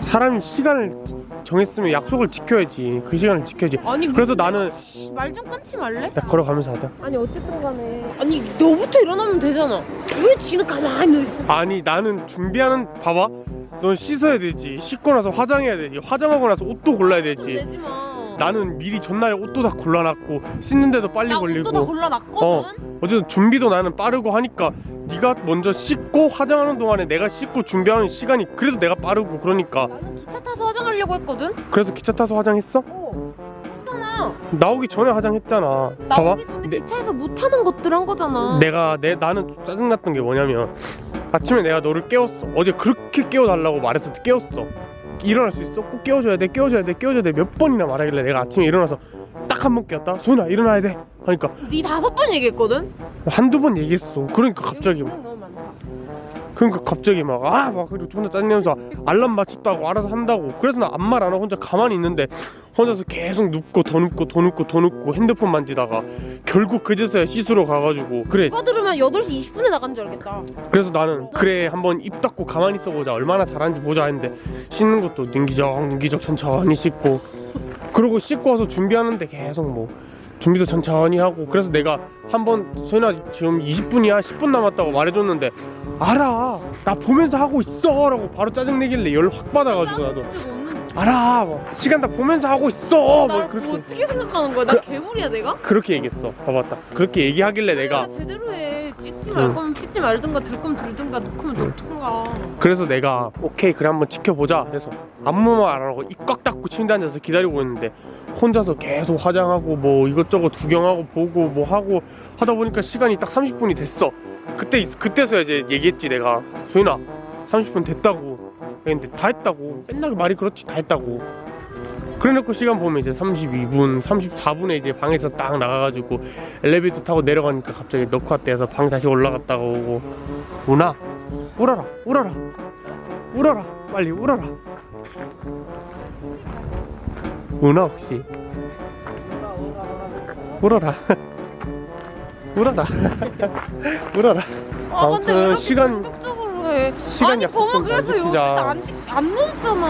사람이 시간을 정했으면 약속을 지켜야지. 그 시간을 지켜야지. 아니 그래서 나는 말 좀 끊지 말래? 야, 걸어가면서 하자. 아니 어쨌든 간에. 아니 너부터 일어나면 되잖아. 왜 지는 가만히 누워 있어? 아니 나는 준비하는 봐봐. 넌 씻어야 되지. 씻고 나서 화장해야 되지. 화장하고 나서 옷도 골라야 되지. 내지마 나는 미리 전날에 옷도 다 골라놨고 씻는데도 빨리 나 걸리고. 옷도 다 골라놨거든? 어 어쨌든 준비도 나는 빠르고 하니까 네가 먼저 씻고 화장하는 동안에 내가 씻고 준비하는 시간이 그래도 내가 빠르고 그러니까. 나는 기차 타서 화장하려고 했거든? 그래서 기차 타서 화장했어? 어. 했잖아. 나오기 전에 화장했잖아. 나오기 전에 내, 기차에서 못하는 것들 한 거잖아. 내가 내 나는 좀 짜증났던 게 뭐냐면 아침에 내가 너를 깨웠어. 어제 그렇게 깨워달라고 말해서 깨웠어 일어날 수 있어? 꼭 깨워줘야 돼 깨워줘야 돼 깨워줘야 돼. 몇 번이나 말하길래 내가 아침에 일어나서 딱 한 번 깨웠다. 소연아 일어나야 돼. 하니까 네 다섯 번 얘기했거든? 한두 번 얘기했어. 그러니까 갑자기 많다. 그러니까 갑자기 막아 막 그리고 존나 짜증내면서 알람 맞췄다고 알아서 한다고. 그래서 나 아무 말 안 하고 혼자 가만히 있는데 혼자서 계속 눕고 더 눕고 더 눕고 더 눕고 핸드폰 만지다가 결국 그제서야 씻으러 가가지고 그래. 오빠 들으면 8시 20분에 나간 줄 알겠다. 그래서 나는 그래 한번 입 닫고 가만히 있어보자. 얼마나 잘하는지 보자 했는데 씻는 것도 능기적 능기적 천천히 씻고. 그러고 씻고 와서 준비하는데 계속 뭐 준비도 천천히 하고. 그래서 내가 한번 소연아 지금 20분이야? 10분 남았다고 말해줬는데 알아. 나 보면서 하고 있어 라고 바로 짜증내길래 열 확 받아가지고 나도 알아 뭐, 시간 다 보면서 하고 있어 뭐날 그렇게 뭐 어떻게 생각하는 거야? 나 그- 괴물이야 내가? 그렇게 얘기했어 봐봐 딱 그렇게 얘기하길래 내가 아, 제대로 해. 찍지 말 응. 거면 찍지 말든가 들 거면 들든가 놓고면 놓든가. 그래서 내가 오케이 그래 한번 지켜보자 해서 말안 하고 입 꽉 닫고 침대 앉아서 기다리고 있는데 혼자서 계속 화장하고 뭐 이것저것 구경하고 보고 뭐 하고 하다 보니까 시간이 딱 30분이 됐어 그때 그때서야 이제 얘기했지 내가 소연아 30분 됐다고 근데 다 했다고. 맨날 말이 그렇지 다 했다고. 그래놓고 시간 보면 이제 32분 34분에 이제 방에서 딱 나가가지고 엘리베이터 타고 내려가니까 갑자기 넣고 왔대 해서 방 다시 올라갔다가 오고. 우나 울어라 울어라 울어라 빨리 울어라. 우나 혹시? 울어라. 울어라. 울어라. 아 근데 왜 아무튼 시간 해? 시간 아니 범아 좀 그래서 잘 여기 지키자. 안, 지- 안 늦었잖아.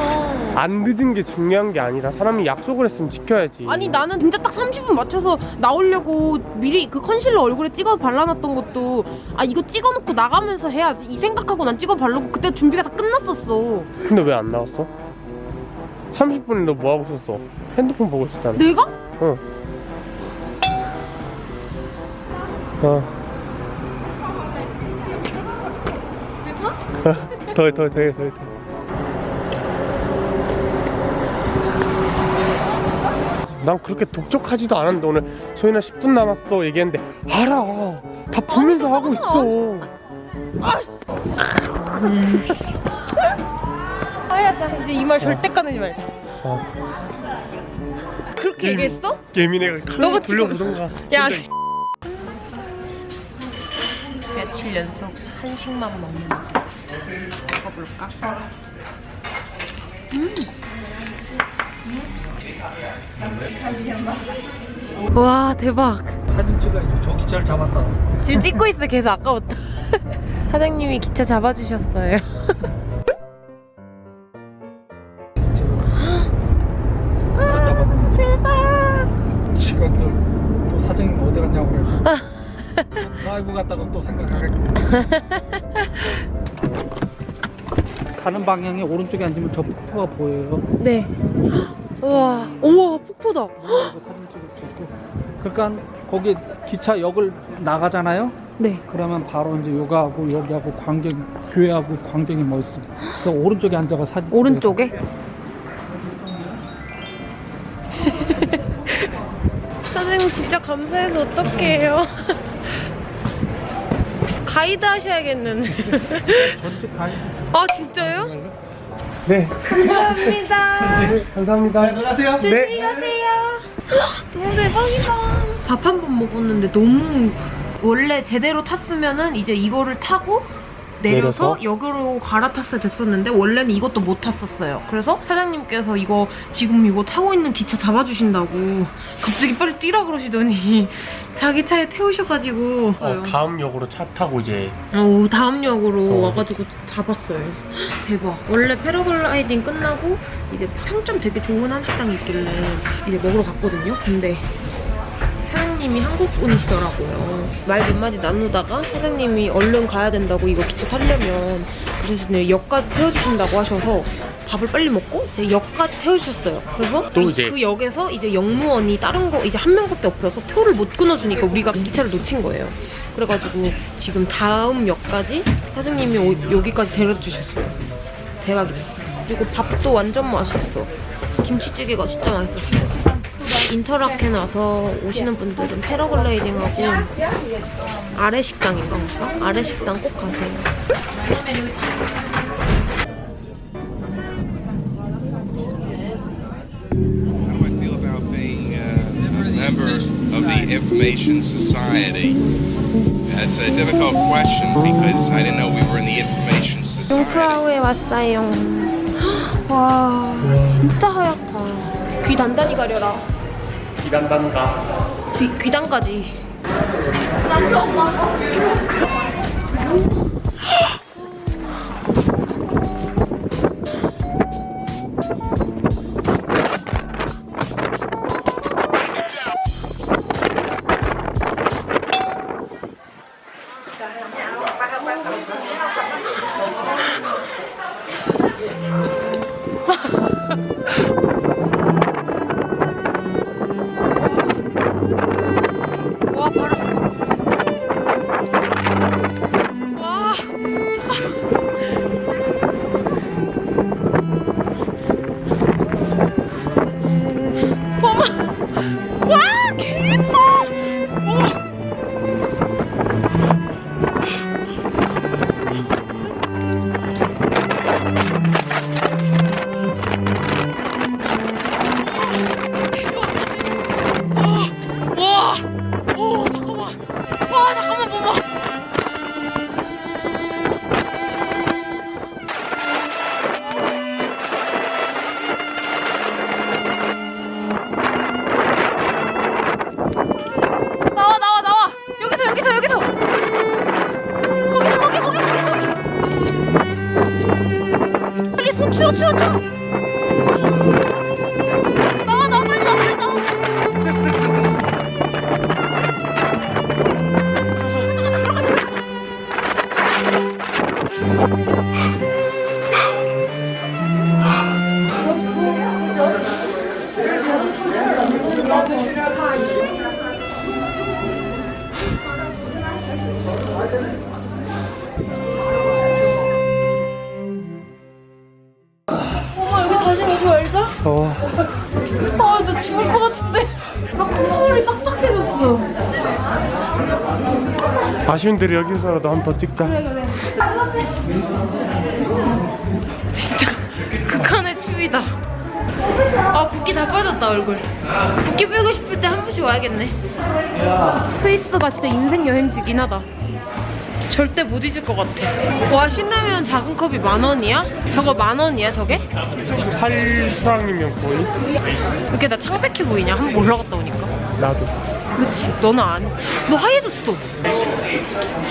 안 늦은 게 중요한 게 아니라 사람이 약속을 했으면 지켜야지 아니 나는 진짜 딱 30분 맞춰서 나오려고 미리 그 컨실러 얼굴에 찍어 발라놨던 것도 아 이거 찍어놓고 나가면서 해야지 이 생각하고 난 찍어 바르고 그때 준비가 다 끝났었어 근데 왜 안 나왔어? 30분에 너 뭐하고 있었어? 핸드폰 보고 있었잖아 내가? 어. 어. 더, 더, 더, 더, 더. 난 그렇게 독촉하지도 않았는데 오늘 소연아 10분 남았어 얘기했는데 알아. 다 보면서 하고 있어. 하야자 이제 이 말 절대 꺼내지 말자. 어. 그렇게 얘기했어? 예민해가 카메라 돌려보던가. 야 며칠 연속 한식만 먹는 먹어볼까? 음. 와 대박 사진 찍어야지. 저 기차를 잡았다. 지금 찍고 있어 계속 아까부터 사장님이 기차 잡아주셨어요 사장님 어디 갔냐고 그래. 라이브 갔다고 또 생각하겠고. 가는 방향에 오른쪽에 앉으면 저 폭포가 보여요. 네 우와 우와 폭포다 사진 찍을 수 있고. 그러니까 거기 기차 역을 나가잖아요. 네 그러면 바로 이제 요가하고 여기하고 광경 교회하고 광경이 멋있어. 그래서 오른쪽에 앉아가 사진. 오른쪽에? 사장님 진짜 감사해서 어떡해요 가이드 하셔야겠는데 전체 가이드. 아 진짜요? 네. 감사합니다. 네, 감사합니다. 들어가세요. 조심히 가세요. 너무 대박이다. 밥 한 번 먹었는데 너무 원래 제대로 탔으면은 이제 이거를 타고 내려서 내려서? 역으로 갈아탔어야 됐었는데 원래는 이것도 못 탔었어요 그래서 사장님께서 이거 지금 이거 타고 있는 기차 잡아주신다고 갑자기 빨리 뛰라 그러시더니 자기 차에 태우셔가지고 어, 다음 역으로 차 타고 이제 어, 다음 역으로 어. 와가지고 잡았어요. 대박. 원래 패러글라이딩 끝나고 이제 평점 되게 좋은 한식당이 있길래 이제 먹으러 갔거든요. 근데 사장님이 한국 분이시더라고요. 말 몇 마디 나누다가 사장님이 얼른 가야 된다고 이거 기차 타려면 그래서 역까지 태워주신다고 하셔서 밥을 빨리 먹고 이제 역까지 태워주셨어요. 그래서 또 이- 이제- 그 역에서 이제 역무원이 다른 거 이제 한 명밖에 없어서 표를 못 끊어주니까 우리가 이 기차를 놓친 거예요. 그래가지고 지금 다음 역까지 사장님이 오- 여기까지 데려주셨어요. 대박이죠. 그리고 밥도 완전 맛있어. 김치찌개가 진짜 맛있었어요. 인터라켄 와서 오시는 분들은 패러글라이딩하고 아래 식당인가? 아래 식당 꼭 가세요. How do I feel about being uh, a member of the Information Society? That's a difficult question because I didn't know we were in the Information 용프라우에 왔어요. 와, 진짜 하얗다. 귀 단단히 가려라. 기단단가. 귀, 귀단까지. 대로 여기서라도 한번더 찍자. 진짜 극한의 추위다. 아 붓기 다 빠졌다 얼굴. 붓기 빼고 싶을 때 한 번씩 와야겠네. 스위스가 진짜 인생 여행지긴 하다. 절대 못 잊을 것 같아. 와 신라면 작은 컵이 만 원이야? 저거 만 원이야 저게? 8수랑이면 거의? 이렇게 나 창백해 보이냐? 한번 올라갔다 오니까. 나도. 그치? 너는 안. 너 하얘졌어.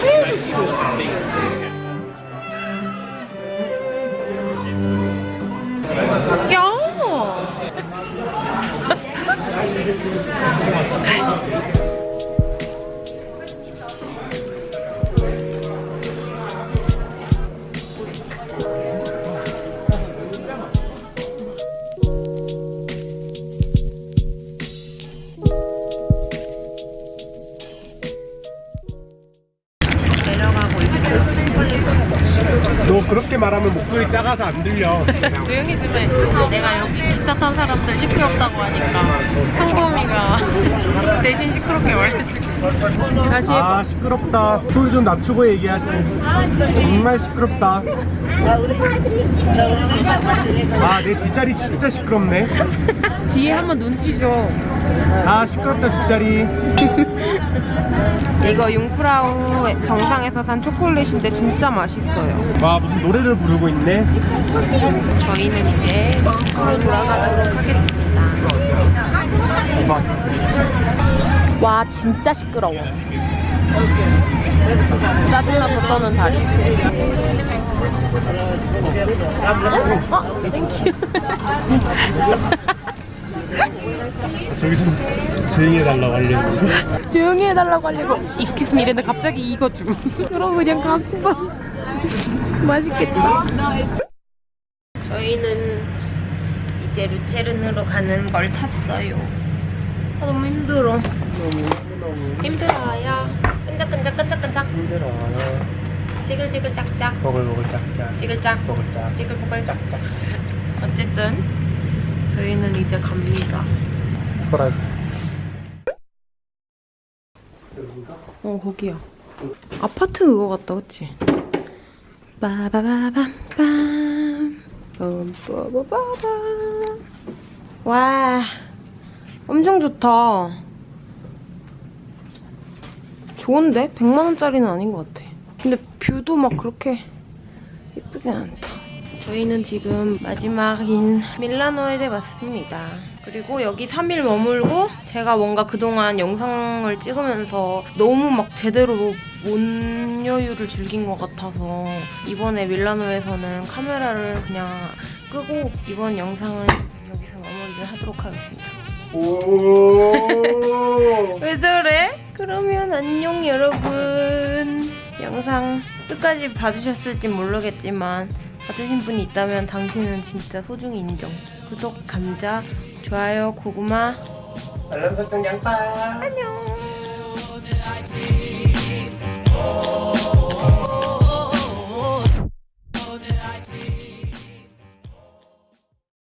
하얘 낮추고 얘기하지. 정말 시끄럽다. 아 내 뒷자리 진짜 시끄럽네. 뒤에 한번 눈치 줘. 아 시끄럽다 뒷자리. 이거 융프라우 정상에서 산 초콜릿인데 진짜 맛있어요. 와 무슨 노래를 부르고 있네. 저희는 이제 집으로 돌아가도록 하겠습니다. 와 진짜 시끄러워. 짜증나 졌다는 다리. 어? Thank you. 저기 좀 조용히 해달라고 하려고. 조용히 해달라고 하려고 excuse me 이랬는데 갑자기 이거 좀 그럼 그냥 갔어 맛있겠다 저희는 이제 루체른으로 가는 걸 탔어요 아, 너무 힘들어 힘들어요 끈적끈적 끈적끈적 힘들어요. 지글지글 짝짝 버글버글 짝짝. 지글짝 버글짝. 지글보글 짝짝 어쨌든 저희는 이제 갑니다 스프라이. 어 거기야 아파트 그거 같다 그치? 빠바바밤밤 빰빠바바밤 와 엄청 좋다 좋은데? 100만원짜리는 아닌 것 같아 근데 뷰도 막 그렇게 예쁘진 않다. 저희는 지금 마지막인 밀라노에 왔습니다. 그리고 여기 3일 머물고 제가 뭔가 그동안 영상을 찍으면서 너무 막 제대로 못 여유를 즐긴 것 같아서 이번에 밀라노에서는 카메라를 그냥 끄고 이번 영상은 여기서 마무리를 하도록 하겠습니다. 왜 저래? 그러면 안녕 여러분. 영상 끝까지 봐주셨을지 모르겠지만 봐주신 분이 있다면 당신은 진짜 소중히 인정. 구독, 감자, 좋아요, 고구마. 알람 설정 양파. 안녕.